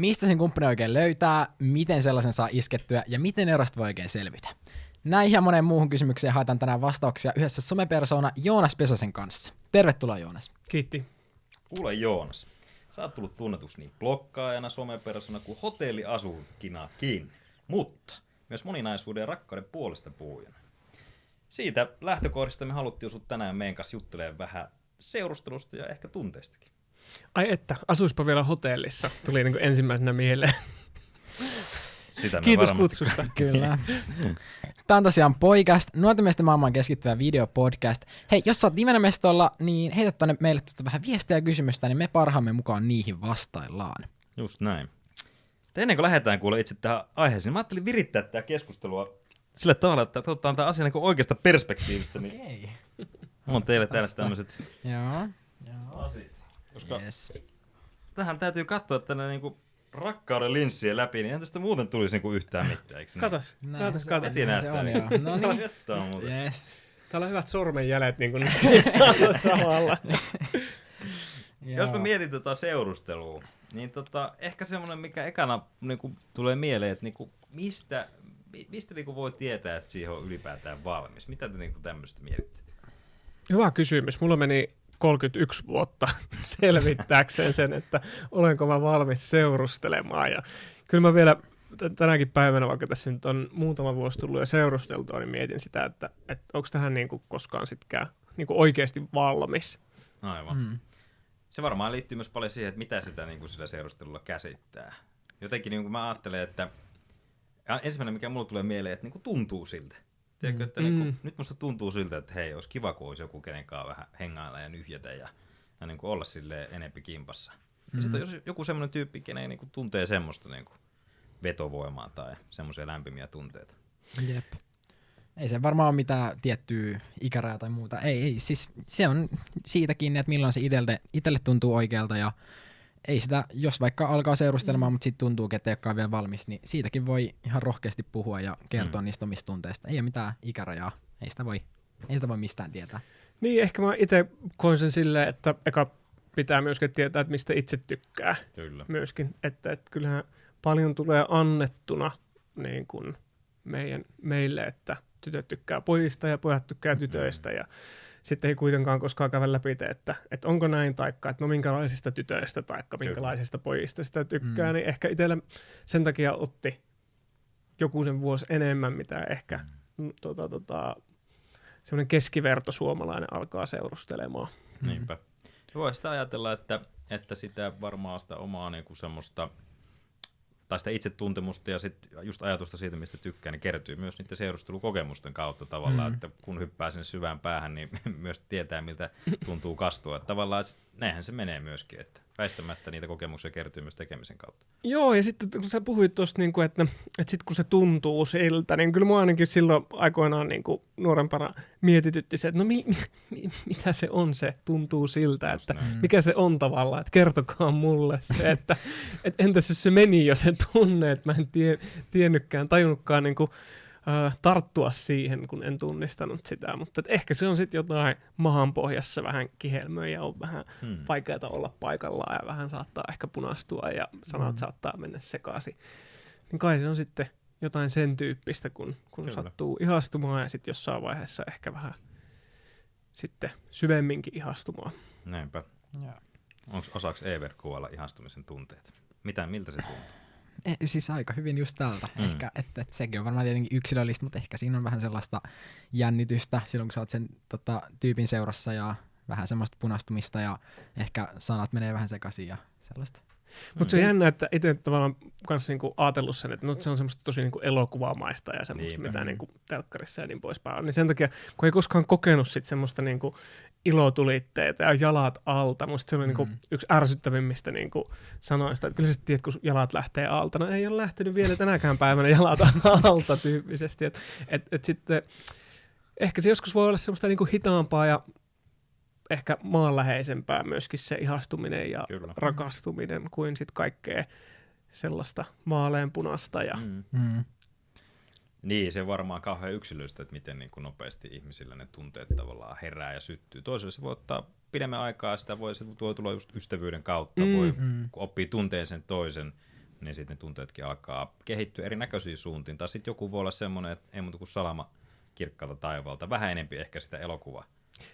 mistä sen kumppani oikein löytää, miten sellaisen saa iskettyä ja miten erosta voi oikein selvitä. Näihin ja moneen muuhun kysymykseen haetaan tänään vastauksia yhdessä somepersona Joonas Pesosen kanssa. Tervetuloa Joonas. Kiitti. Kuule Joonas, sä oot tullut tunnetuksi niin blokkaajana, somepersona kuin hotelliasukkinakin, mutta myös moninaisuuden ja rakkauden puolesta puhujana. Siitä lähtökohdista me haluttiin sut tänään meidän kanssa juttelemaan vähän seurustelusta ja ehkä tunteistakin. Ai että, asuispa vielä hotellissa, tuli niin kuin ensimmäisenä mieleen. Sitä me Kiitos varmasti- kutsusta. Kyllä. Tämä on tosiaan Poikast, nuorten miesten maailmaan keskittyvä videopodcast. Hei, jos sä oot nimenä mestolla, niin heitä tonne meille tuota vähän viestiä ja kysymystä, niin me parhaamme mukaan niihin vastaillaan. Just näin. Mutta ennen kuin lähdetään kuule itse tähän aiheeseen, niin mä ajattelin virittää tätä keskustelua sillä tavalla, että otetaan tämä asia niin oikeasta perspektiivistä, niin mulla on teille täällä tämmöiset Joo. Joo. asiat. Koska Yes. tähän täytyy katsoa tänne niinku rakkauden linssien läpi, niin eihän tästä muuten tulisi niinku yhtään mitään, eikö niin? Katos, Näin katos, katos. Heti näin se näyttää. on, joo. No niin. Jättää muuten. Yes. Täällä on hyvät sormenjäljet niin kuin samalla. Jos mä mietin tota seurustelua, niin tota, ehkä semmoinen, mikä ekana niinku, tulee mieleen, että niinku, mistä, mi- mistä niinku voi tietää, että siihen on ylipäätään valmis? Mitä te niinku tämmöistä mietitte? Hyvä kysymys. Mulla meni 31 vuotta selvittääkseen sen, että olenko mä valmis seurustelemaan. Ja kyllä mä vielä tänäkin päivänä, vaikka tässä nyt on muutama vuosi tullut jo seurusteltua, niin mietin sitä, että, että onko tähän niin kuin koskaan sitkään niin kuin oikeasti valmis. Aivan. Mm. Se varmaan liittyy myös paljon siihen, että mitä sitä niin kuin sillä seurustelulla käsittää. Jotenkin niin kuin mä ajattelen, että ja ensimmäinen, mikä mulle tulee mieleen, että niin kuin tuntuu siltä. Tiedätkö, että niin kuin, Mm. nyt musta tuntuu siltä, että hei, olisi kiva, kun olisi joku kenenkaan vähän hengailla ja nyhjätä ja, ja niin kuin olla sille enempi kimpassa. Mm. Ja sitten jos joku semmoinen tyyppi, kenen niin kuin tuntee semmoista niin kuin vetovoimaa tai semmoisia lämpimiä tunteita. Jep. Ei se varmaan ole mitään tiettyä ikärää tai muuta. Ei, ei. Siis se on siitä kiinni, että milloin se itelle tuntuu oikealta ja ei sitä, jos vaikka alkaa seurustelemaan, mm. mutta sitten tuntuu, että ei olekaan vielä valmis, niin siitäkin voi ihan rohkeasti puhua ja kertoa mm. Mm. niistä omista tunteista. Ei ole mitään ikärajaa. Ei sitä voi, ei sitä voi mistään tietää. Niin, ehkä mä itse koin sen silleen, että eka pitää myöskin tietää, että mistä itse tykkää Kyllä. myöskin. Että, että kyllähän paljon tulee annettuna niin kuin meidän, meille, että tytöt tykkää pojista ja pojat tykkää tytöistä ja sitten ei kuitenkaan koskaan käydä läpi, että, että onko näin, taikka että no minkälaisista tytöistä, taikka Kyllä. minkälaisista pojista sitä tykkää, Mm. mm. niin ehkä itsellä sen takia otti joku sen vuosi enemmän, mitä ehkä mm. tota, tota, semmoinen keskiverto suomalainen alkaa seurustelemaan. Niinpä. Voi sitä ajatella, että, että sitä varmaan sitä omaa niin kuin semmoista, tai sitä itsetuntemusta ja sit just ajatusta siitä, mistä tykkää, niin kertyy myös niiden seurustelukokemusten kautta tavallaan, Mm. että kun hyppää sinne syvään päähän, niin myös tietää, miltä tuntuu kastua. Että tavallaan näinhän se menee myöskin, että väistämättä niitä kokemuksia kertyy myös tekemisen kautta. Joo, ja sitten kun sä puhuit tuosta, niin kuin, että, että sitten kun se tuntuu siltä, niin kyllä mua ainakin silloin aikoinaan niin kuin nuorempana mietitytti se, että no mi, mi, mitä se on se tuntuu siltä, että mikä se on tavallaan, että kertokaa mulle se, että et entäs jos se meni jo se tunne, että mä en tie, tiennytkään, tajunnutkaan niin kuin, äh, tarttua siihen, kun en tunnistanut sitä, mutta ehkä se on sitten jotain mahanpohjassa vähän kihelmöä ja on vähän Hmm. vaikeaa olla paikallaan ja vähän saattaa ehkä punastua ja sanat Mm. saattaa mennä sekaisin. Niin kai se on sitten jotain sen tyyppistä, kun, kun Kyllä. sattuu ihastumaan ja sitten jossain vaiheessa ehkä vähän sitten syvemminkin ihastumaan. Näinpä. Joo. Onko osaksi Evert kuvailla ihastumisen tunteet? Mitä, miltä se tuntuu? Eh, siis aika hyvin just tältä. Mm. Mm. Ehkä, että, että sekin on varmaan tietenkin yksilöllistä, mutta ehkä siinä on vähän sellaista jännitystä silloin, kun sä oot sen tota, tyypin seurassa ja vähän semmoista punastumista ja ehkä sanat menee vähän sekaisin ja sellaista. Mutta se on jännä, että itse tavallaan kanssa niinku ajatellut sen, että no, se on semmoista tosi niinku elokuvamaista ja semmoista, Niinpä. mitä Mm. niinku telkkarissa ja niin poispäin on. Niin sen takia, kun ei koskaan kokenut sit semmoista niinku ilotulitteita ja jalat alta, musta se oli niinku Mm. yksi ärsyttävimmistä niinku sanoista, että kyllä sä tiedät, kun jalat lähtee alta. No ei ole lähtenyt vielä tänäkään päivänä jalat alta tyyppisesti. Et, et, et sitten ehkä se joskus voi olla semmoista niinku hitaampaa ja ehkä maanläheisempää myöskin se ihastuminen ja Kyllä. rakastuminen kuin sitten kaikkea sellaista vaaleanpunasta. Ja, Mm. Mm. Niin, se varmaan kauhean yksilöistä, että miten niin kuin nopeasti ihmisillä ne tunteet tavallaan herää ja syttyy. Toiselle se voi ottaa pidemmän aikaa, sitä voi, se voi tulla just ystävyyden kautta, Mm. mm. voi Mm. kun oppii tunteen sen toisen, niin sitten ne tunteetkin alkaa kehittyä erinäköisiin suuntiin. Tai sitten joku voi olla semmoinen, että ei muuta kuin salama kirkkaalta taivaalta, vähän enempi ehkä sitä elokuvaa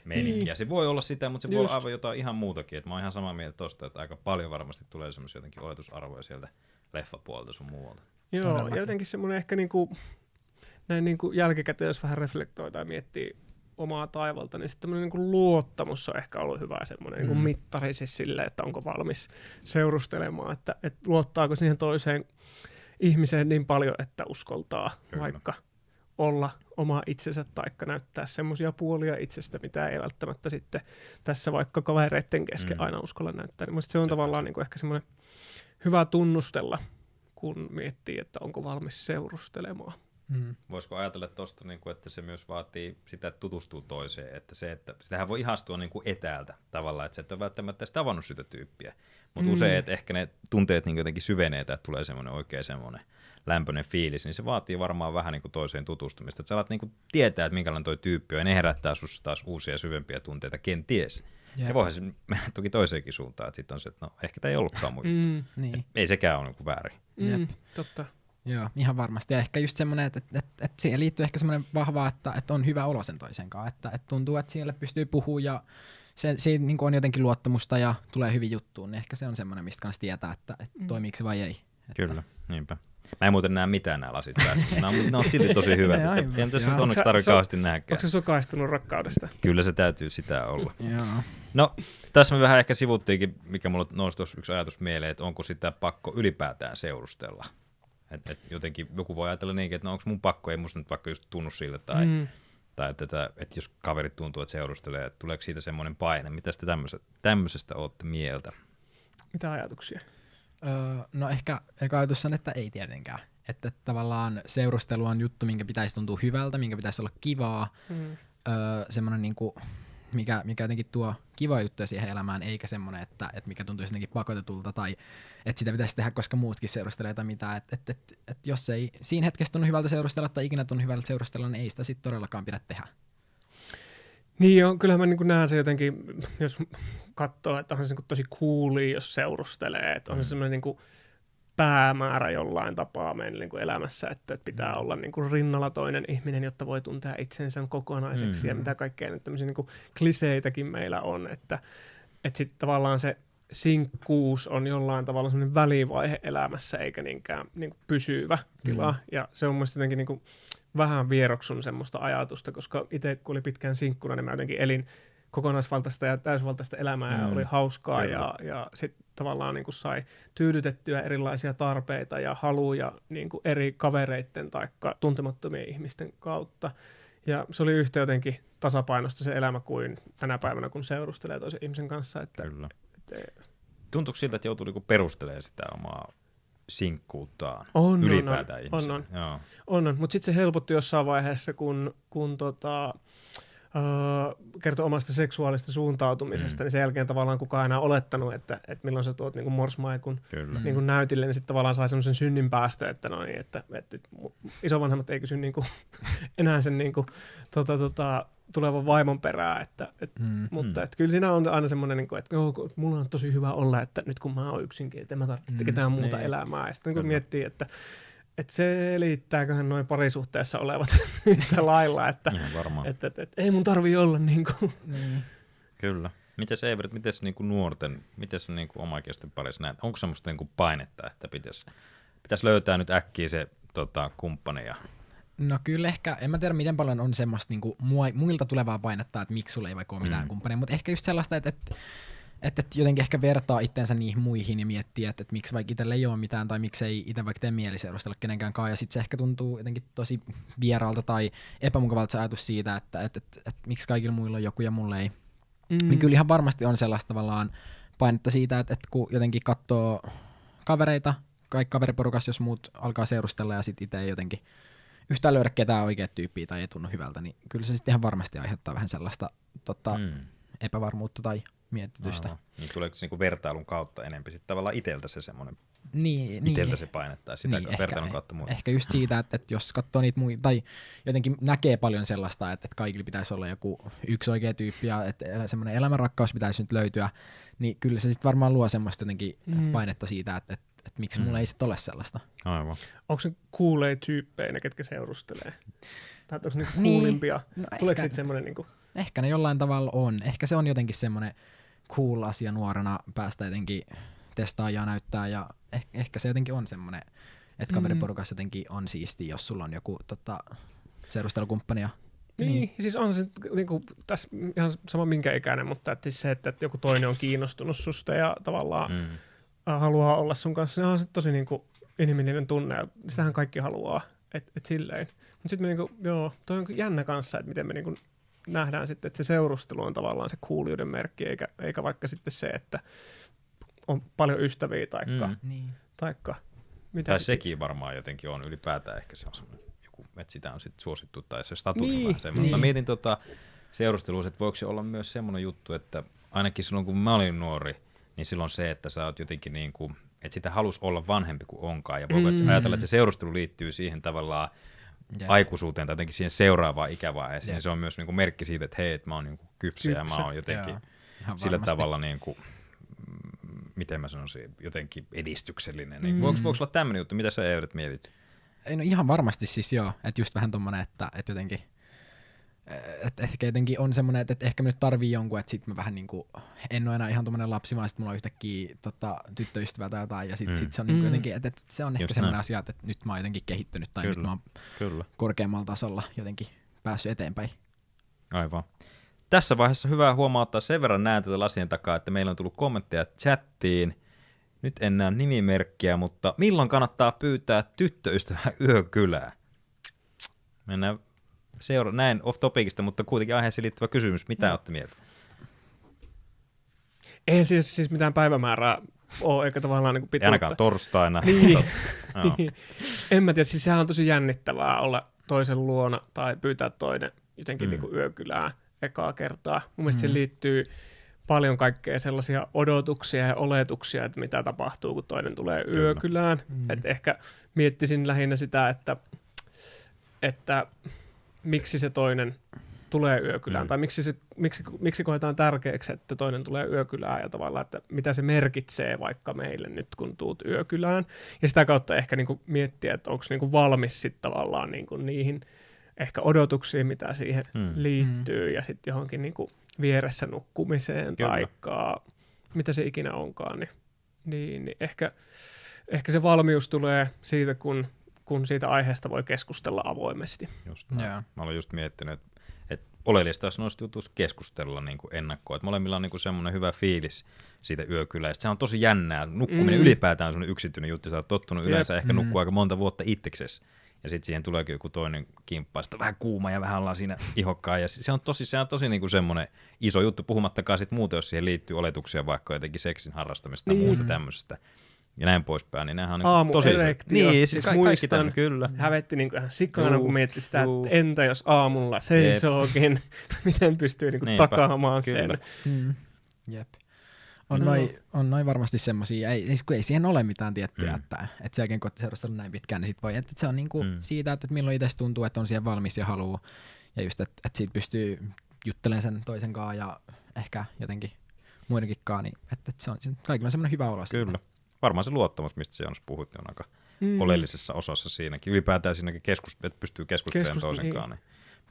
meininkiä. Niin. Se voi olla sitä, mutta se voi Just. olla aivan jotain ihan muutakin. Et mä oon ihan samaa mieltä tosta, että aika paljon varmasti tulee semmoisia jotenkin oletusarvoja sieltä leffapuolelta sun muualta. Joo, ja jotenkin semmoinen ehkä niinku, näin niinku jälkikäteen, jos vähän reflektoi tai miettii omaa taivalta, niin sitten niinku luottamus on ehkä ollut hyvä semmoinen niinku Mm. mittari siis silleen, että onko valmis seurustelemaan, että, että luottaako siihen toiseen ihmiseen niin paljon, että uskoltaa Kyllä. vaikka olla oma itsensä taikka näyttää semmoisia puolia itsestä, mitä ei välttämättä sitten tässä vaikka kavereiden kesken Mm. aina uskalla näyttää. Niin se on Sepä tavallaan niin kuin ehkä semmoinen hyvä tunnustella, kun miettii, että onko valmis seurustelemaan. Mm. Voisiko ajatella tuosta, niin kuin, että se myös vaatii sitä, että tutustuu toiseen, että se, että sitähän voi ihastua niin kuin etäältä tavallaan, että se et ole välttämättä edes tavannut sitä tyyppiä, mutta Mm. usein, että ehkä ne tunteet niin jotenkin syvenee, että tulee semmoinen oikein semmoinen lämpöinen fiilis, niin se vaatii varmaan vähän niin kuin toiseen tutustumista, että sä alat niin kuin tietää, että minkälainen toi tyyppi on, ja ne herättää sussa taas uusia syvempiä tunteita, kenties. Jep. Ja voihan se mennä toki toiseenkin suuntaan, että sitten on se, että no ehkä tämä ei ollutkaan mun juttu. Mm. Niin. Ei sekään ole niin kuin väärin. Mm. Jep. Totta. Joo, ihan varmasti. Ja ehkä just semmoinen, että, että, että, että siihen liittyy ehkä semmoinen vahva, että, että on hyvä olo sen toisen kanssa. Että, että tuntuu, että siellä pystyy puhumaan ja se, siinä niin on jotenkin luottamusta ja tulee hyvin juttuun. Niin ehkä se on semmoinen, mistä kanssa tietää, että, että Mm. toimiiko se vai ei. Että, Kyllä, niinpä. Mä en muuten näe mitään nämä lasit päässä. Nämä on, ne on silti tosi hyvät. Ne että en tässä nyt onneksi tarvitse kauheasti nähdäkään. Onko se sokaistunut rakkaudesta? Kyllä se täytyy sitä olla. Joo. No, tässä me vähän ehkä sivuttiinkin, mikä mulla nousi tuossa yksi ajatus mieleen, että onko sitä pakko ylipäätään seurustella. Et, et jotenkin joku voi ajatella niinkin, että no onko mun pakko, ei musta nyt vaikka just tunnu siltä, tai, mm. Tai että, että, että jos kaverit tuntuu, että seurustelee, että tuleeko siitä semmoinen paine. Mitä te tämmöisestä, tämmöisestä olette mieltä? Mitä ajatuksia? Öö, no ehkä eka ajatus on, että ei tietenkään. Että tavallaan seurustelu on juttu, minkä pitäisi tuntua hyvältä, minkä pitäisi olla kivaa. Mm. Öö, semmoinen niinku, mikä, mikä jotenkin tuo kiva juttuja siihen elämään, eikä semmoinen, että, että mikä tuntuisi jotenkin pakotetulta tai että sitä pitäisi tehdä, koska muutkin seurustelee tai mitä. Että et, et, et jos ei siinä hetkessä tunnu hyvältä seurustella tai ikinä tunnu hyvältä seurustella, niin ei sitä sitten todellakaan pidä tehdä. Niin joo, kyllähän mä niin näen se jotenkin, jos katsoo, että on se niin tosi coolia, jos seurustelee, että on se semmoinen niin päämäärä jollain tapaa meidän niin kuin elämässä, että, että pitää olla niin kuin rinnalla toinen ihminen, jotta voi tuntea itsensä kokonaiseksi mm. ja Mm. mitä kaikkea nyt tämmöisiä niin kuin kliseitäkin meillä on, että, että sitten tavallaan se sinkkuus on jollain tavalla semmoinen välivaihe elämässä eikä niinkään niin kuin pysyvä tila Mm. ja se on mun mielestä jotenkin niin kuin vähän vieroksun semmoista ajatusta, koska itse kun oli pitkään sinkkuna, niin mä jotenkin elin kokonaisvaltaista ja täysvaltaista elämää mm, ja Mm, oli hauskaa kyllä. ja, ja sitten tavallaan niin kuin sai tyydytettyä erilaisia tarpeita ja haluja niin kuin eri kavereiden tai tuntemattomien ihmisten kautta. Ja se oli yhtä jotenkin tasapainosta se elämä kuin tänä päivänä, kun seurustelee toisen ihmisen kanssa. Että, Kyllä. että Tuntuuko siltä, että joutuu niinku perustelemaan sitä omaa sinkkuuttaan on, on, ylipäätään on, ihmiselle? on, Joo. On, on. mutta sitten se helpotti jossain vaiheessa, kun, kun tota, kertoi omasta seksuaalista suuntautumisesta, Mm. mm. niin sen jälkeen tavallaan kukaan enää olettanut, että, että milloin sä tuot niin morsmaikun. Mm. niin näytille, niin sitten tavallaan sai semmoisen synnin päästä, että no niin, että, että isovanhemmat ei kysy niin kuin, enää sen niin kuin, tota, tota, tulevan vaimon perää, että, et, Mm. mutta Mm. et kyllä siinä on aina semmoinen, niin kuin, että joo, mulla on tosi hyvä olla, että nyt kun mä oon yksinkin, että en mä tarvitse Mm, ketään muuta niin. elämää. Ja sitten kun miettii, että, että selittääköhän noin parisuhteessa olevat yhtä lailla, että Ihan varmaan. et, et, et, ei mun tarvii olla niin kuin. Niin. Kyllä. Miten se Evert, miten se niinku nuorten, miten se niinku omaikeisten parissa näet? Onko semmoista niinku painetta, että pitäisi pitäis löytää nyt äkkiä se tota, kumppani ja No kyllä ehkä, en mä tiedä miten paljon on semmoista niinku muilta tulevaa painetta, että miksi sulla ei vaikka ole mitään Mm. mm. kumppania, mutta ehkä just sellaista, että, että, että, että jotenkin ehkä vertaa itteensä niihin muihin ja miettiä, että, että miksi vaikka itsellä ei ole mitään tai miksi ei itse vaikka tee mieli seurustella kenenkään kanssa ja sitten se ehkä tuntuu jotenkin tosi vieraalta tai epämukavalta se ajatus siitä, että, että, että, että, että miksi kaikilla muilla on joku ja mulla ei. Mm. Niin kyllä ihan varmasti on sellaista tavallaan painetta siitä, että, että kun jotenkin katsoo kavereita, kaikki kaveriporukas, jos muut alkaa seurustella ja sitten itse ei jotenkin yhtään löydä ketään oikeat tyyppiä tai ei tunnu hyvältä, niin kyllä se sitten ihan varmasti aiheuttaa vähän sellaista tota, mm. epävarmuutta tai mietitystä. Aivan. Niin tuleeko se niinku vertailun kautta enemmän sitten tavallaan iteltä se semmoinen, Niin, iteltä niin. se painettaa sitä niin, vertailun kautta muille. Ehkä just siitä, että, että jos katsoo niitä muita, tai jotenkin näkee paljon sellaista, että, että kaikilla pitäisi olla joku yksi oikea tyyppi ja että semmoinen elämänrakkaus pitäisi nyt löytyä, niin kyllä se sitten varmaan luo semmoista jotenkin Mm. painetta siitä, että, että, et miksi mulla ei sit ole sellaista. Aivan. Onko se kuulee tyyppejä ne, ketkä seurustelee? Tai onko ne Niin. kuulimpia? No Tuleeko ehkä- siitä semmoinen niinku, Ehkä ne jollain tavalla on. Ehkä se on jotenkin semmoinen cool asia nuorena päästä jotenkin testaa ja näyttää ja eh- ehkä se jotenkin on semmoinen, että kaveriporukassa jotenkin on siisti, jos sulla on joku tota, seurustelukumppani. Ja, Niin, niin. siis on se niinku, tässä ihan sama minkä ikäinen, mutta että siis se, että, että joku toinen on kiinnostunut susta ja tavallaan mm. Mm. haluaa olla sun kanssa, ne on se tosi niinku inhimillinen tunne ja sitähän kaikki haluaa, että et silleen. Mutta sitten me niinku, joo, toi on jännä kanssa, että miten me niinku nähdään sitten, että se seurustelu on tavallaan se kuulijuuden merkki, eikä, eikä vaikka sitten se, että on paljon ystäviä taikka, mm. Niin. taikka mitä Tai sit- sekin varmaan jotenkin on ylipäätään ehkä se on semmoinen joku, että sitä on sitten suosittu tai se status on Niin, vähän semmoinen. niin. Mä mietin tota seurusteluissa, että voiko se olla myös semmoinen juttu, että ainakin silloin kun mä olin nuori, niin silloin se, että sä oot jotenkin niin kuin, että sitä halus olla vanhempi kuin onkaan. Ja voiko mm. ajatella, että se seurustelu liittyy siihen tavallaan Jep. aikuisuuteen tai jotenkin siihen seuraavaan ikävaiheeseen. Jep. Ja se on myös niin kuin merkki siitä, että hei, että mä oon niin kuin kypsä, ja Kypsä. mä oon jotenkin ihan sillä tavalla niin kuin, mm, miten mä sanoisin, jotenkin edistyksellinen. Niin Mm. voiko, voiko olla tämmöinen juttu? Mitä sä Everett mietit? Ei, no ihan varmasti siis joo, että just vähän tommonen, että, että jotenkin, että ehkä jotenkin on semmoinen, että, että ehkä mä nyt tarvii jonkun, että sit mä vähän niinku, en ole enää ihan tommonen lapsi, vaan sit mulla on yhtäkkiä tota, tyttöystävä tai jotain, ja sit, Mm. sit se on niinku Mm. jotenkin, että, että se on ehkä Just semmoinen näin. asia, että, että nyt mä oon jotenkin kehittynyt, tai Kyllä. nyt mä oon Kyllä. korkeammalla tasolla jotenkin päässyt eteenpäin. Aivan. Tässä vaiheessa hyvä huomauttaa sen verran näen tätä lasien takaa, että meillä on tullut kommentteja chattiin. Nyt en näe nimimerkkiä, mutta milloin kannattaa pyytää tyttöystävää yökylää? Mennään seura- näin off topicista, mutta kuitenkin aiheeseen liittyvä kysymys. Mitä olette mieltä? Ei siis, siis mitään päivämäärää ole, eikä tavallaan niin pituutta. ainakaan torstaina. Niin. Joo. en mä tiedä, siis sehän on tosi jännittävää olla toisen luona tai pyytää toinen jotenkin Mm. mm. niin yökylään ekaa kertaa. Mun mielestä Mm. siihen liittyy paljon kaikkea sellaisia odotuksia ja oletuksia, että mitä tapahtuu, kun toinen tulee Kyllä. yökylään. Mm. Mm. Et ehkä miettisin lähinnä sitä, että, että miksi se toinen tulee yökylään, Mm. mm. tai miksi, se, miksi, miksi koetaan tärkeäksi, että toinen tulee yökylään, ja tavallaan, että mitä se merkitsee vaikka meille nyt, kun tuut yökylään. Ja sitä kautta ehkä niin kuin miettiä, että onko niin kuin valmis sitten tavallaan niin kuin niihin ehkä odotuksiin, mitä siihen Mm. mm. liittyy, ja sitten johonkin niin kuin vieressä nukkumiseen, Kyllä. tai mitä se ikinä onkaan, niin, niin, niin ehkä, ehkä se valmius tulee siitä, kun, kun siitä aiheesta voi keskustella avoimesti. Just näin. Joo. Mä olen just miettinyt, että, että oleellista olisi noista jutuista keskustella niin kuin ennakkoon. Että molemmilla on niin kuin semmoinen hyvä fiilis siitä yökyläistä. Se on tosi jännää. Nukkuminen Mm. mm. ylipäätään on semmoinen yksityinen juttu. Sä oot tottunut Jep. yleensä ehkä Mm. nukkua aika monta vuotta itseksesi. Ja sitten siihen tuleekin joku toinen kimppa, sitten vähän kuuma ja vähän ollaan siinä ihokkaan. Ja se on tosi, se on tosi niinku semmoinen iso juttu, puhumattakaan sitten muuten, jos siihen liittyy oletuksia vaikka jotenkin seksin harrastamista tai Niin. muusta tämmöisestä. Ja näin poispäin, niin nehän on Aamu tosi. Niin, siis, Siis ka- kaikki muistan- tämän, kyllä. Hävetti niin kuin ihan sikana, Juu, kun mietti sitä, juu. että entä jos aamulla seisookin, miten pystyy niin kuin Niinpä, takaamaan kyllä. sen. Mm. Jep. On, No. noin, on noin varmasti semmosia, ei, ei, kun ei siihen ole mitään tiettyä, Mm. että, että sen jälkeen kun olette seurustellut näin pitkään, niin sit voi, että se on niinku Mm. mm. siitä, että, että milloin itse tuntuu, että on siihen valmis ja haluu, ja just, että, että siitä pystyy juttelemaan sen toisen kanssa ja ehkä jotenkin muidenkin kanssa, niin että, että se on, kaikilla on semmoinen hyvä olo. Kyllä. Varmaan se luottamus, mistä se Joonas puhut, niin on aika Mm. oleellisessa osassa siinäkin. Ylipäätään siinäkin, keskus, että pystyy keskustelemaan Keskust- toisen niin. kanssa, niin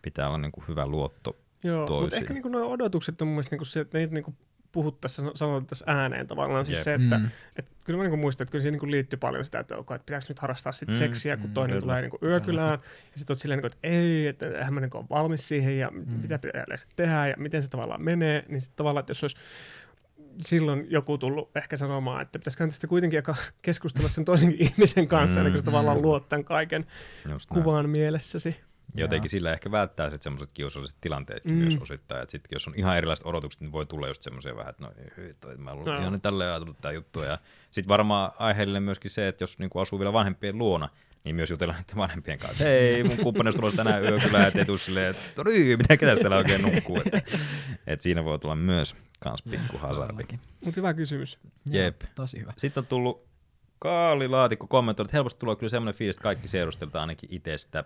pitää olla niin kuin hyvä luotto. Joo, mutta toisiin. ehkä niin nuo odotukset on mun mielestä niin se, että niitä niin puhuttaessa, sanotettaisiin ääneen tavallaan. Siis Jep. se, että Mm. et, kyllä mä niin muistan, että kyllä siihen niin liittyy paljon sitä, että, okay, että pitääkö nyt harrastaa sit Mm, seksiä, kun mm, toinen kyllä. tulee niin yökylään. Ja sitten oot silleen, niin kuin, että ei, että eihän mä niin ole valmis siihen ja mm. mitä pitää yleensä tehdä ja miten se tavallaan menee. Niin sitten tavallaan, että jos olisi silloin joku tullut ehkä sanomaan, että pitäisikö tästä kuitenkin keskustella sen toisen ihmisen kanssa, Mm, ennen kuin tavallaan mm. luot tämän kaiken Just näin. kuvan mielessäsi. Jotenkin sillä ehkä välttää sitten semmoiset kiusalliset tilanteet Mm. myös osittain. Että sit, jos on ihan erilaiset odotukset, niin voi tulla just semmoisia vähän, että no ei, toi, mä olen No. ihan tälleen ajatellut tää juttu. Ja sitten varmaan aiheellinen myöskin se, että jos niinku asuu vielä vanhempien luona, niin myös jutellaan niiden vanhempien kanssa, että hei, mun kumppanista tulossa tänään yökylään, että ei tuu silleen, että no niin, mitä ketä täällä oikein nukkuu. Että, että siinä voi tulla myös kans pikku hazardi. Todellakin. Mutta hyvä kysymys. Jep. Joo, tosi hyvä. Sitten on tullut Kaalilaatikko kommentoinut, että helposti tulee kyllä semmoinen fiilis, että kaikki seurusteltaan ainakin itsestä.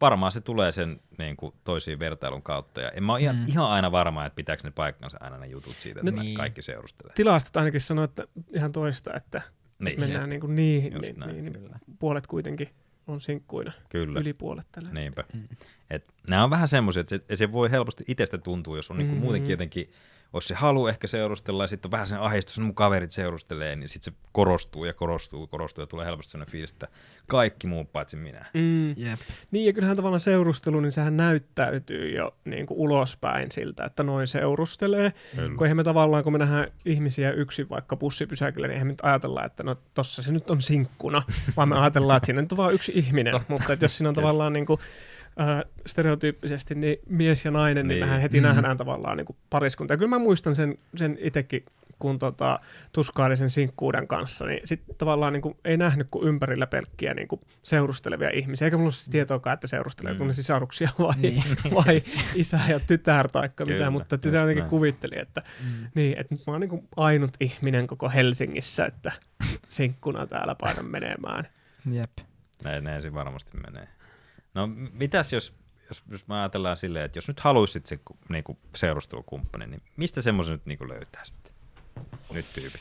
Varmaan se tulee sen niin kuin, toisiin vertailun kautta. Ja en mä ole ihan, Mm. ihan aina varma, että pitääkö ne paikkansa aina ne jutut siitä, että No niin. kaikki seurustelee. Tilastot ainakin sanoo, että ihan toista, että Jos Niin, mennään niin kuin niihin, Just niin, näin, niin, niin Kyllä. puolet kuitenkin on sinkkuina, kyllä. yli puolet tällä. Niinpä. Mm. Et nämä on vähän semmoisia, että se, se voi helposti itsestä tuntua, jos on niinku Mhm. muutenkin jotenkin, jos se halu ehkä seurustella ja sitten on vähän sen ahdistus, että mun kaverit seurustelee, niin sitten se korostuu ja korostuu, korostuu ja tulee helposti sellainen fiilis, että kaikki muu paitsi minä. Mm. Jep. Niin, ja kyllähän tavallaan seurustelu, niin sehän näyttäytyy jo niin kuin ulospäin siltä, että noin seurustelee. Kyllä. Kun eihän me tavallaan, kun me nähdään ihmisiä yksin vaikka bussipysäkillä, niin eihän me nyt ajatella, että no tossa se nyt on sinkkuna, vaan me ajatellaan, että siinä nyt on vaan yksi ihminen. Mutta että jos siinä on tavallaan niin kuin, äh, stereotyyppisesti niin mies ja nainen, niin, Niin. mehän heti Mm. mm. nähdään tavallaan niin kuin pariskunta. Ja kyllä mä muistan sen, sen itsekin, kun tota, tuskaili sen sinkkuuden kanssa, niin sitten tavallaan niin kuin, ei nähnyt kuin ympärillä pelkkiä niin kuin seurustelevia ihmisiä. Eikä mulla ole siis tietoakaan, että seurustelee, Mm. kun ne sisaruksia vai, Niin. vai isä ja tytär tai mitä, mutta sitä jotenkin näin. kuvitteli, että, Mm. niin, että nyt mä oon niin kuin ainut ihminen koko Helsingissä, että sinkkuna täällä painan menemään. Jep. Näin, näin se varmasti menee. No mitäs jos, jos, jos mä ajatellaan silleen, että jos nyt haluaisit se ku- niinku, seurustelukumppani, niin mistä semmoisen nyt niinku löytää sitten? Nyt tyypit.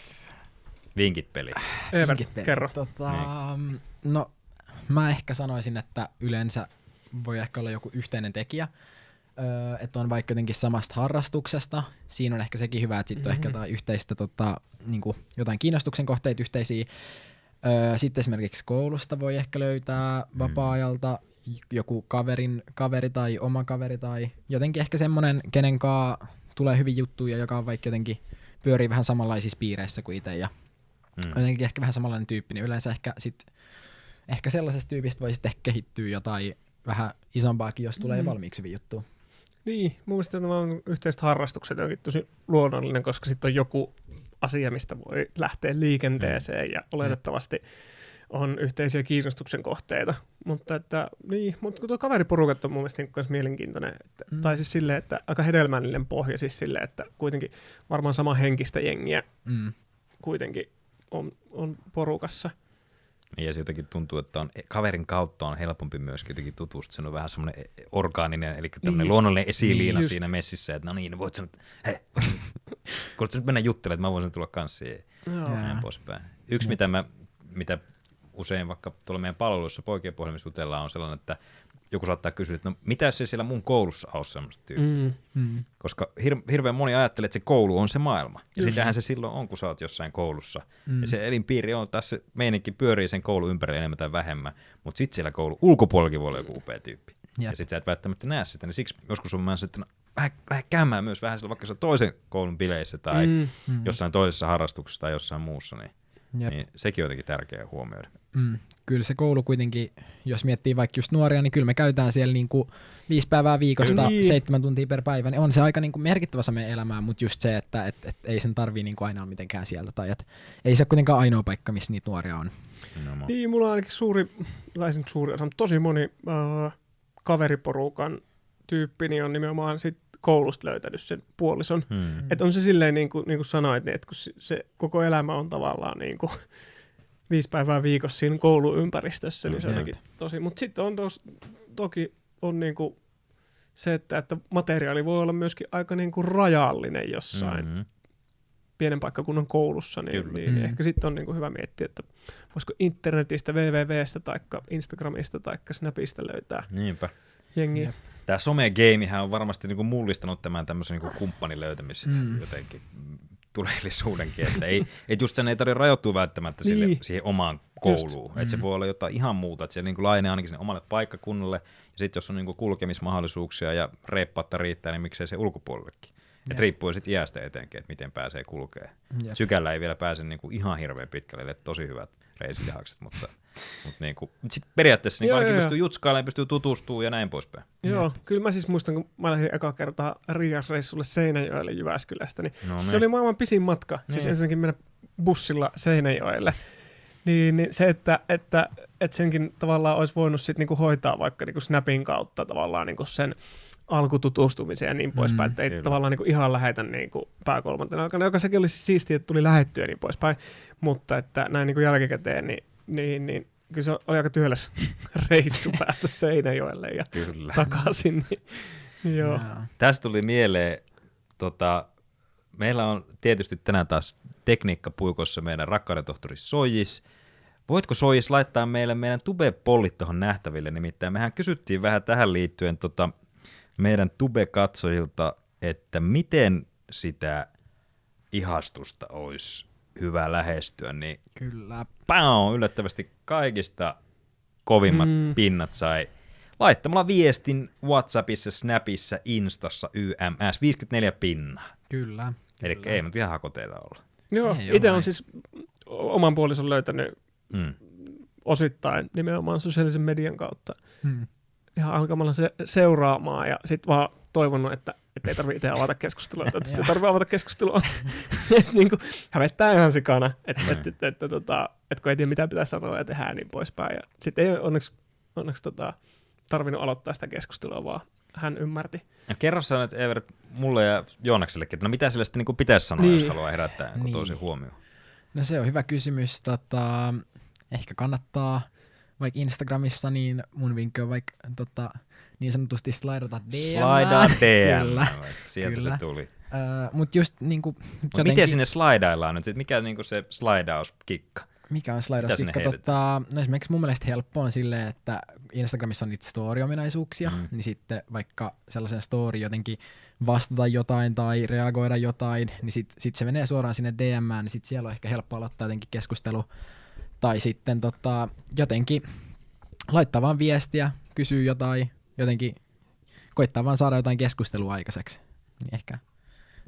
Vinkit peli. Pelit. kerro. Tota, No, mä ehkä sanoisin, että yleensä voi ehkä olla joku yhteinen tekijä, öö, että on vaikka jotenkin samasta harrastuksesta. Siinä on ehkä sekin hyvä, että sitten mm-hmm. on ehkä Mhm. jotain yhteistä, tota, niin jotain kiinnostuksen kohteita yhteisiä. Öö, sitten esimerkiksi koulusta voi ehkä löytää vapaa-ajalta j- joku kaverin, kaveri tai oma kaveri tai jotenkin ehkä semmoinen, kenen kanssa tulee hyvin juttuja, joka on vaikka jotenkin pyörii vähän samanlaisissa piireissä kuin itse ja Mm. jotenkin ehkä vähän samanlainen tyyppi, niin yleensä ehkä, sit, ehkä sellaisesta tyypistä voi sitten ehkä kehittyä jotain vähän isompaakin, jos tulee Mm. mm. valmiiksi hyvin juttu. Niin, mun mielestä tavallaan yhteiset harrastukset onkin tosi luonnollinen, koska sitten on joku asia, mistä voi lähteä liikenteeseen ja oletettavasti on yhteisiä kiinnostuksen kohteita. Mutta että, niin, mutta kun tuo kaveriporukat on mun mielestä niin myös mielenkiintoinen. Että, Mm. Tai siis silleen, että aika hedelmällinen pohja siis silleen, että kuitenkin varmaan sama henkistä jengiä Mm. kuitenkin on, on porukassa. Niin, Ja se jotenkin tuntuu, että on, kaverin kautta on helpompi myöskin jotenkin tutustua. Se on vähän semmoinen orgaaninen, eli tämmöinen Niin. luonnollinen esiliina Niin, siinä messissä, että no niin, voit sä nyt, hei, voit sä, voit sä nyt mennä juttelemaan, että mä voisin tulla kanssa ja näin poispäin. Yksi, mitä, mä, mitä usein vaikka tuolla meidän palveluissa poikien puhelimissa jutellaan, on sellainen, että joku saattaa kysyä, että no mitä se siellä mun koulussa on semmoista tyyppiä? Mm. Mm. Koska hir- hirveän moni ajattelee, että se koulu on se maailma. Ja Just. sitähän se silloin on, kun sä oot jossain koulussa. Mm. Ja se elinpiiri on, taas se meininki pyörii sen koulun ympärillä enemmän tai vähemmän, mutta sitten siellä koulun ulkopuolellakin voi olla joku upea tyyppi. Jep. Ja sitten sä et välttämättä näe sitä, niin siksi joskus on että no, lähde, lähde käymään myös vähän siellä vaikka toisen koulun bileissä tai. Mm. Mm. jossain toisessa harrastuksessa tai jossain muussa, niin, Jep. niin sekin on jotenkin tärkeää huomioida. Mm. Kyllä se koulu kuitenkin, jos miettii vaikka just nuoria, niin kyllä me käytetään siellä niinku viisi päivää viikosta, Niin. seitsemän tuntia per päivä, niin on se aika niinku merkittävä osa meidän elämää, mutta just se, että et, et ei sen tarvii niinku aina olla mitenkään sieltä, tai et ei se ole kuitenkaan ainoa paikka, missä niitä nuoria on. Nimenomaan. Niin, mulla on ainakin suuri, tai se nyt suuri osa, mutta tosi moni äh, kaveriporukan tyyppi niin on nimenomaan sit koulusta löytänyt sen puolison. Hmm. Mm. Että on se silleen, niin kuin, niin kuin sanoit, niin että kun se, se koko elämä on tavallaan niin kuin, viisi päivää viikossa siinä kouluympäristössä, niin se on jotenkin tosi. Mutta sitten on tos, toki on niin kuin se, että, että materiaali voi olla myöskin aika niin kuin rajallinen jossain mm. Mm-hmm. pienen paikkakunnan koulussa, niin, Kyllä. niin Mm. ehkä sitten on niin kuin hyvä miettiä, että voisiko internetistä, wwwstä tai Instagramista tai Snapista löytää Niinpä. jengiä. Jep. Tämä some-gamehän on varmasti niinku mullistanut tämän tämmöisen niinku kumppanin löytämisen Mm. jotenkin tuleellisuudenkin, että ei, et just sen ei tarvitse rajoittua välttämättä sille, Niin. siihen omaan kouluun, että se Mm. voi olla jotain ihan muuta, että se niinku laajenee ainakin sinne omalle paikkakunnalle, ja sitten jos on niinku kulkemismahdollisuuksia ja reippautta riittää, niin miksei se ulkopuolellekin. Jep. Et riippuu sitten iästä etenkin, että miten pääsee kulkee. Jep. Sykällä ei vielä pääse niinku ihan hirveän pitkälle, eli tosi hyvät reisilihakset, mutta, mutta niinku, mut sit periaatteessa Joo, ainakin joo, pystyy jutskailemaan, pystyy tutustumaan ja näin poispäin. Joo, kyllä mä siis muistan, kun mä lähdin eka kertaa Rias-reissulle Seinäjoelle Jyväskylästä, niin No se niin. oli maailman pisin matka. Siis Niin. ensinnäkin mennä bussilla Seinäjoelle. Niin, niin se, että, että, että senkin tavallaan olisi voinut sit niinku hoitaa vaikka niinku Snapin kautta tavallaan niinku sen alkututustumisen ja niin poispäin, Mm, että ei kyllä. tavallaan niinku ihan lähetä niinku pääkolmantena aikana, joka sekin olisi siistiä, että tuli lähettyä ja niin poispäin, mutta että näin niinku jälkikäteen, niin, niin, niin kyllä se oli aika työläs reissu päästä Seinäjoelle ja Kyllä. takaisin. Niin, niin joo. Joo. Tästä tuli mieleen, tota, meillä on tietysti tänään taas tekniikkapuikossa meidän rakkauden tohtori Sojis. Voitko Sojis laittaa meille meidän tube-pollit tuohon nähtäville? Nimittäin mehän kysyttiin vähän tähän liittyen tota, meidän tube-katsojilta, että miten sitä ihastusta olisi hyvä lähestyä, niin Kyllä. pau, yllättävästi kaikista kovimmat Mm. mm. pinnat sai laittamalla viestin Whatsappissa, Snapissa, Instassa, YMS, 54 pinnaa. Kyllä. Eli kyllä. ei nyt ihan hakoteilla olla. Joo, itse on siis oman puolison löytänyt Mm. osittain nimenomaan sosiaalisen median kautta Hmm. Ihan alkamalla se, seuraamaan ja sitten vaan toivonut, että et ei tarvitse itse avata keskustelua, että sitten ei tarvitse avata keskustelua. et niinku, hävettää ihan sikana, että et, et, et, tota, et kun ei tiedä mitä pitää sanoa ja tehdä niin poispäin. Ja sitten ei onneksi, onneksi tota, tarvinnut aloittaa sitä keskustelua, vaan hän ymmärti. Ja kerro sä nyt Evert mulle ja Joonaksellekin, että no mitä sille sitten niin pitäisi sanoa, Niin. niin. jos haluaa herättää niin. Niin. toisen huomioon. No se on hyvä kysymys. Tota, ehkä kannattaa vaikka Instagramissa, niin mun vinkki on vaikka tota, niin sanotusti slaidata DM. Slaidaa DM. Kyllä. Sieltä Kyllä. se tuli. Uh, Mutta just niinku, Mut miten sinne slaidaillaan nyt? Mikä on niinku se slaidauskikka? mikä on slaidauskikka? Tota, no esimerkiksi mun mielestä helppo on silleen, että Instagramissa on niitä story-ominaisuuksia, Mm. niin sitten vaikka sellaisen story jotenkin vastata jotain tai reagoida jotain, niin sit, sit se menee suoraan sinne DMään, niin sit siellä on ehkä helppo aloittaa jotenkin keskustelu. Tai sitten tota, jotenkin laittaa vaan viestiä, kysyy jotain, jotenkin koittaa vaan saada jotain keskustelua aikaiseksi. Niin ehkä, On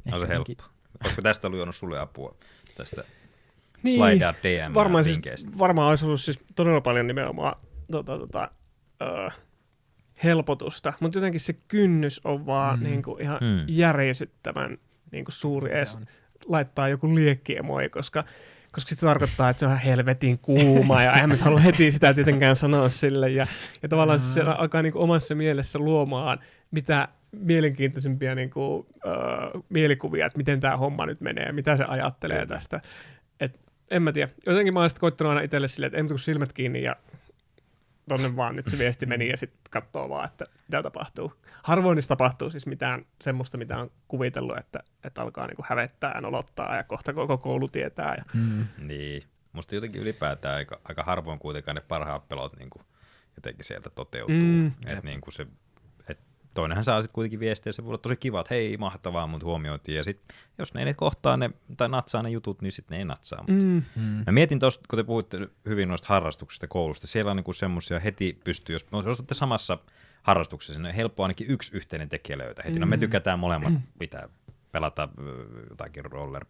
ehkä se jotenkin- helppo. Olisiko tästä ollut juonut sulle apua? Tästä Niin, slaidaa DM Varmaan, siis, varmaan olisi ollut siis todella paljon nimenomaan tota, tota, ö, helpotusta, mutta jotenkin se kynnys on vaan Mm. niin kuin ihan Mm. järisyttävän niin kuin suuri Se edes on. laittaa joku liekkiemoi, koska koska se tarkoittaa, että se on ihan helvetin kuuma ja eihän nyt halua heti sitä tietenkään sanoa sille. Ja, ja tavallaan se Mm. alkaa niin kuin omassa mielessä luomaan mitä mielenkiintoisimpia niin kuin, äh, mielikuvia, että miten tämä homma nyt menee ja mitä se ajattelee tästä. Et, en mä tiedä. Jotenkin mä oon sitten koittanut aina itselle silleen, että kuin silmät kiinni ja tonne vaan nyt se viesti meni ja sitten katsoo vaan, että mitä tapahtuu. Harvoin niistä tapahtuu siis mitään semmoista, mitä on kuvitellut, että, että alkaa niinku hävettää ja nolottaa ja kohta koko koulu tietää. Ja... Mm. Niin. Musta jotenkin ylipäätään aika, aika harvoin kuitenkaan ne parhaat pelot niin kuin jotenkin sieltä toteutuu. Mm. Et niin kuin se, toinenhan saa sitten kuitenkin viestiä, se voi olla tosi kiva, että hei, mahtavaa, mut huomioitiin. Ja sit, jos ne ei ne kohtaa ne, tai natsaa ne jutut, niin sitten ne ei natsaa. Mut. Mm. Mm. Mä mietin tuosta, kun te puhuitte hyvin noista harrastuksista koulusta, siellä on niinku semmoisia heti pystyy, jos, jos olette samassa harrastuksessa, niin on helppo ainakin yksi yhteinen tekijä löytää heti. No me Mm. tykätään molemmat pitää pelata jotakin roller